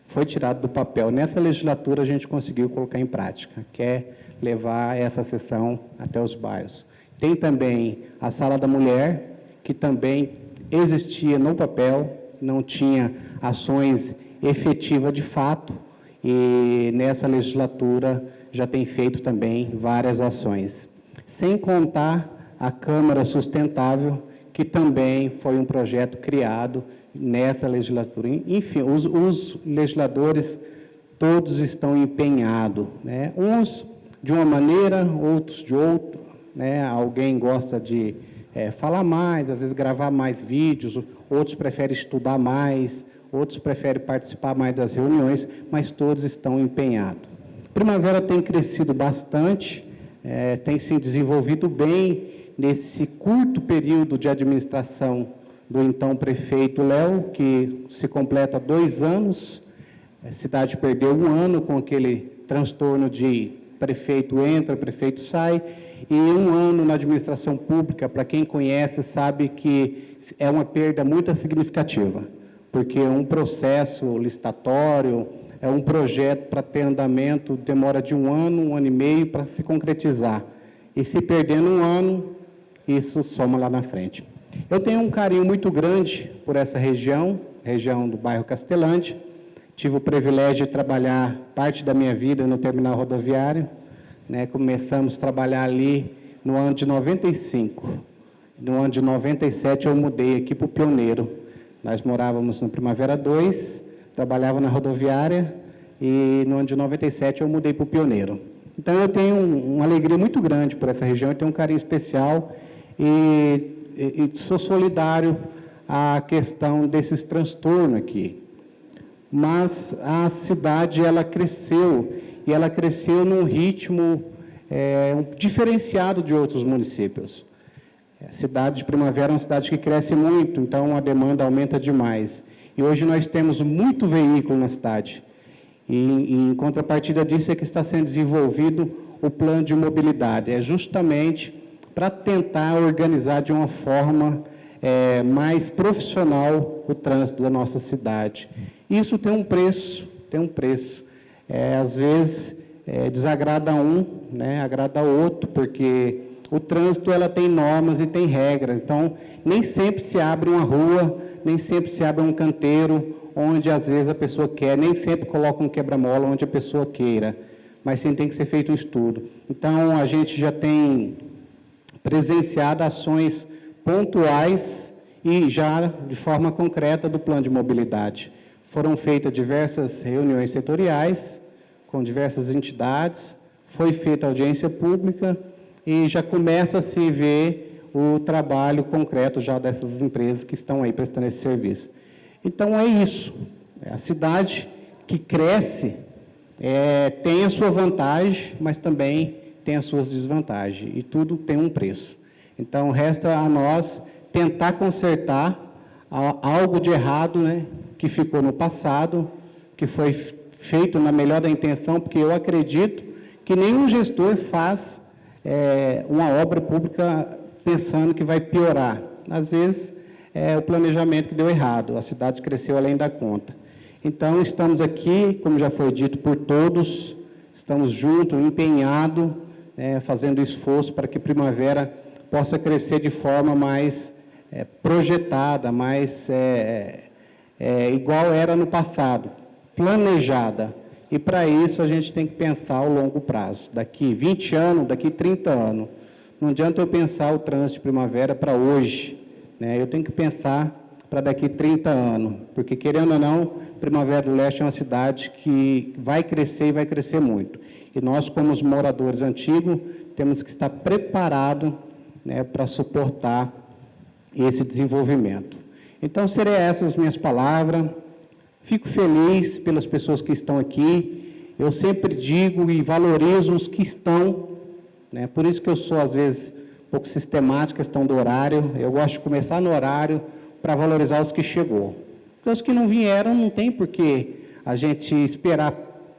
foi tirado do papel. Nessa legislatura a gente conseguiu colocar em prática, que é levar essa sessão até os bairros. Tem também a Sala da Mulher, que também existia no papel, não tinha ações efetivas de fato, e nessa legislatura já tem feito também várias ações. Sem contar a Câmara Sustentável, que também foi um projeto criado nessa legislatura. Enfim, os, os legisladores todos estão empenhados, né? uns de uma maneira, outros de outra. Né? Alguém gosta de é, falar mais, às vezes gravar mais vídeos, outros preferem estudar mais, outros preferem participar mais das reuniões, mas todos estão empenhados. Primavera tem crescido bastante, é, tem se desenvolvido bem nesse curto período de administração do então prefeito Léo, que se completa dois anos. A cidade perdeu um ano com aquele transtorno de prefeito entra, prefeito sai, e um ano na administração pública, para quem conhece, sabe que é uma perda muito significativa, porque um processo licitatório, é um projeto para ter andamento, demora de um ano, um ano e meio para se concretizar. E se perdendo um ano, isso soma lá na frente. Eu tenho um carinho muito grande por essa região, região do bairro Castelante. Tive o privilégio de trabalhar parte da minha vida no terminal rodoviário. Né? Começamos a trabalhar ali no ano de 95. No ano de 97 eu mudei aqui para o Pioneiro. Nós morávamos no Primavera 2, trabalhava na rodoviária e no ano de 97 eu mudei para o Pioneiro. Então eu tenho um, uma alegria muito grande por essa região, eu tenho um carinho especial e, e, e sou solidário à questão desses transtornos aqui. Mas a cidade ela cresceu e ela cresceu num ritmo é, diferenciado de outros municípios. A cidade de Primavera é uma cidade que cresce muito, então a demanda aumenta demais. E hoje nós temos muito veículo na cidade. E, e em contrapartida disso é que está sendo desenvolvido o plano de mobilidade. É justamente para tentar organizar de uma forma é, mais profissional o trânsito da nossa cidade. Isso tem um preço, tem um preço. É, às vezes é, desagrada um, né, agrada outro, porque o trânsito ela tem normas e tem regras. Então, nem sempre se abre uma rua, nem sempre se abre um canteiro onde às vezes a pessoa quer, nem sempre coloca um quebra-mola onde a pessoa queira, mas sim tem que ser feito um estudo. Então, a gente já tem presenciado ações pontuais e já de forma concreta do plano de mobilidade. Foram feitas diversas reuniões setoriais com diversas entidades, foi feita audiência pública e já começa a se ver o trabalho concreto já dessas empresas que estão aí prestando esse serviço. Então é isso. É a cidade que cresce é, tem a sua vantagem, mas também tem as suas desvantagens, e tudo tem um preço. Então, resta a nós tentar consertar algo de errado né, que ficou no passado, que foi feito na melhor da intenção, porque eu acredito que nenhum gestor faz é, uma obra pública pensando que vai piorar. Às vezes, é o planejamento que deu errado, a cidade cresceu além da conta. Então, estamos aqui, como já foi dito por todos, estamos juntos, empenhados é, fazendo esforço para que Primavera possa crescer de forma mais é, projetada, mais é, é, igual era no passado, planejada. E para isso a gente tem que pensar ao longo prazo, daqui 20 anos, daqui 30 anos. Não adianta eu pensar o trânsito de primavera para hoje, né? eu tenho que pensar para daqui 30 anos, porque querendo ou não, Primavera do Leste é uma cidade que vai crescer e vai crescer muito. E nós, como os moradores antigos, temos que estar preparados né, para suportar esse desenvolvimento. Então, seriam essas as minhas palavras. Fico feliz pelas pessoas que estão aqui. Eu sempre digo e valorizo os que estão, né? por isso que eu sou, às vezes, um pouco sistemática, questão do horário. Eu gosto de começar no horário para valorizar os que chegou. Porque os que não vieram, não tem por que a gente esperar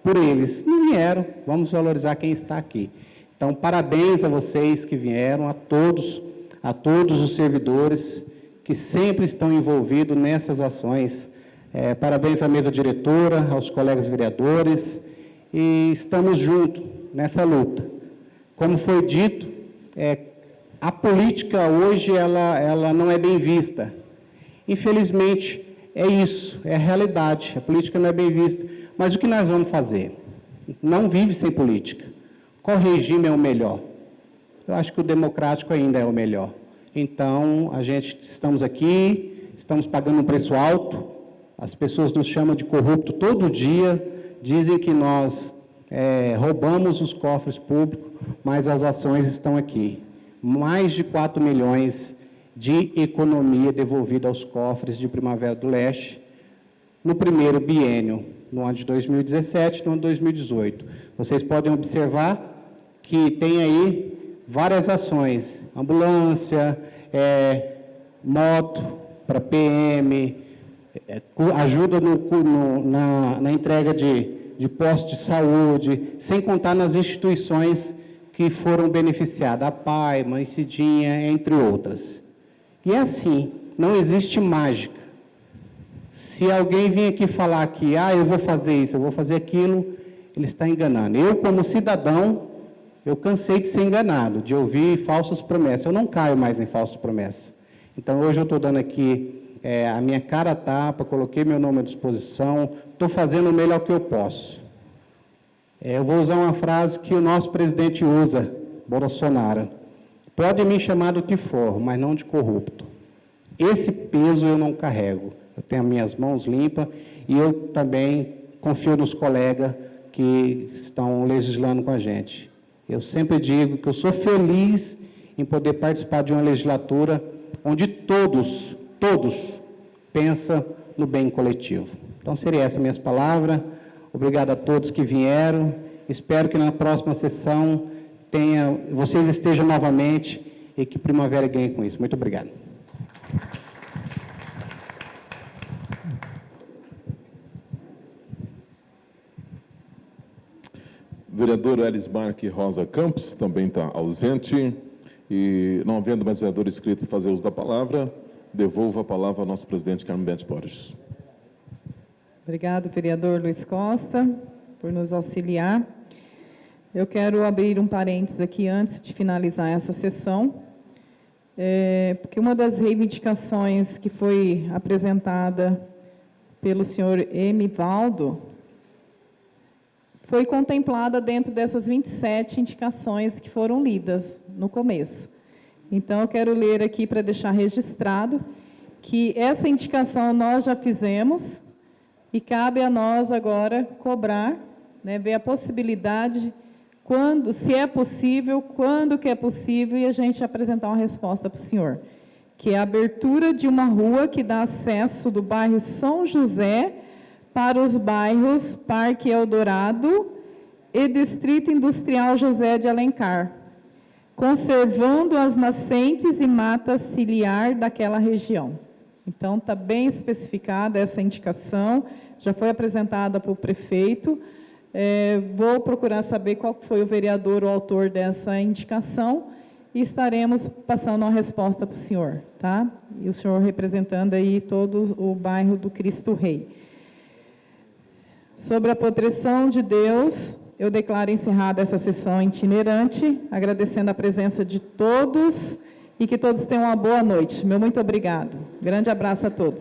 por eles. Não vieram, vamos valorizar quem está aqui. Então, parabéns a vocês que vieram, a todos, a todos os servidores que sempre estão envolvidos nessas ações. É, parabéns à mesa diretora, aos colegas vereadores, e estamos juntos nessa luta. Como foi dito, é, a política hoje ela, ela não é bem vista. Infelizmente, é isso, é a realidade. A política não é bem vista. Mas o que nós vamos fazer? Não vive sem política. Qual regime é o melhor? Eu acho que o democrático ainda é o melhor. Então, a gente estamos aqui, estamos pagando um preço alto, as pessoas nos chamam de corrupto todo dia, dizem que nós é, roubamos os cofres públicos, mas as ações estão aqui. Mais de 4 milhões de economia devolvida aos cofres de Primavera do Leste no primeiro biênio, no ano de 2017 e no ano de 2018. Vocês podem observar que tem aí várias ações, ambulância, é, moto para PM, é, ajuda no, no, na, na, entrega de, de postos de saúde, sem contar nas instituições que foram beneficiadas, a PAI, Mãe Cidinha, entre outras. E é assim, não existe mágica. Se alguém vir aqui falar que, ah, eu vou fazer isso, eu vou fazer aquilo, ele está enganando. Eu, como cidadão, eu cansei de ser enganado, de ouvir falsas promessas. Eu não caio mais em falsas promessas. Então, hoje eu estou dando aqui é, a minha cara tapa, coloquei meu nome à disposição, estou fazendo o melhor que eu posso. É, eu vou usar uma frase que o nosso presidente usa, Bolsonaro. Pode me chamar do que for, mas não de corrupto. Esse peso eu não carrego. Eu tenho as minhas mãos limpas e eu também confio nos colegas que estão legislando com a gente. Eu sempre digo que eu sou feliz em poder participar de uma legislatura onde todos, todos pensam no bem coletivo. Então, seria essa minhas palavras. Obrigado a todos que vieram. Espero que na próxima sessão tenha, vocês estejam novamente e que Primavera ganhe com isso. Muito obrigado. Vereador Elismarque Rosa Campos também está ausente. E não havendo mais vereador inscrito fazer uso da palavra, devolvo a palavra ao nosso presidente Carmen Bete Borges. Obrigado, vereador Luiz Costa, por nos auxiliar. Eu quero abrir um parênteses aqui antes de finalizar essa sessão, é, porque uma das reivindicações que foi apresentada pelo senhor Emivaldo foi contemplada dentro dessas 27 indicações que foram lidas no começo. Então, eu quero ler aqui para deixar registrado que essa indicação nós já fizemos e cabe a nós agora cobrar, né, ver a possibilidade, quando, se é possível, quando que é possível, e a gente apresentar uma resposta para o senhor. Que é a abertura de uma rua que dá acesso do bairro São José para os bairros Parque Eldorado e Distrito Industrial José de Alencar, conservando as nascentes e mata ciliar daquela região. Então, está bem especificada essa indicação, já foi apresentada para o prefeito. É, vou procurar saber qual foi o vereador ou autor dessa indicação e estaremos passando uma resposta para o senhor, tá? E o senhor representando aí todo o bairro do Cristo Rei. Sobre a proteção de Deus, eu declaro encerrada essa sessão itinerante, agradecendo a presença de todos e que todos tenham uma boa noite. Meu muito obrigado. Grande abraço a todos.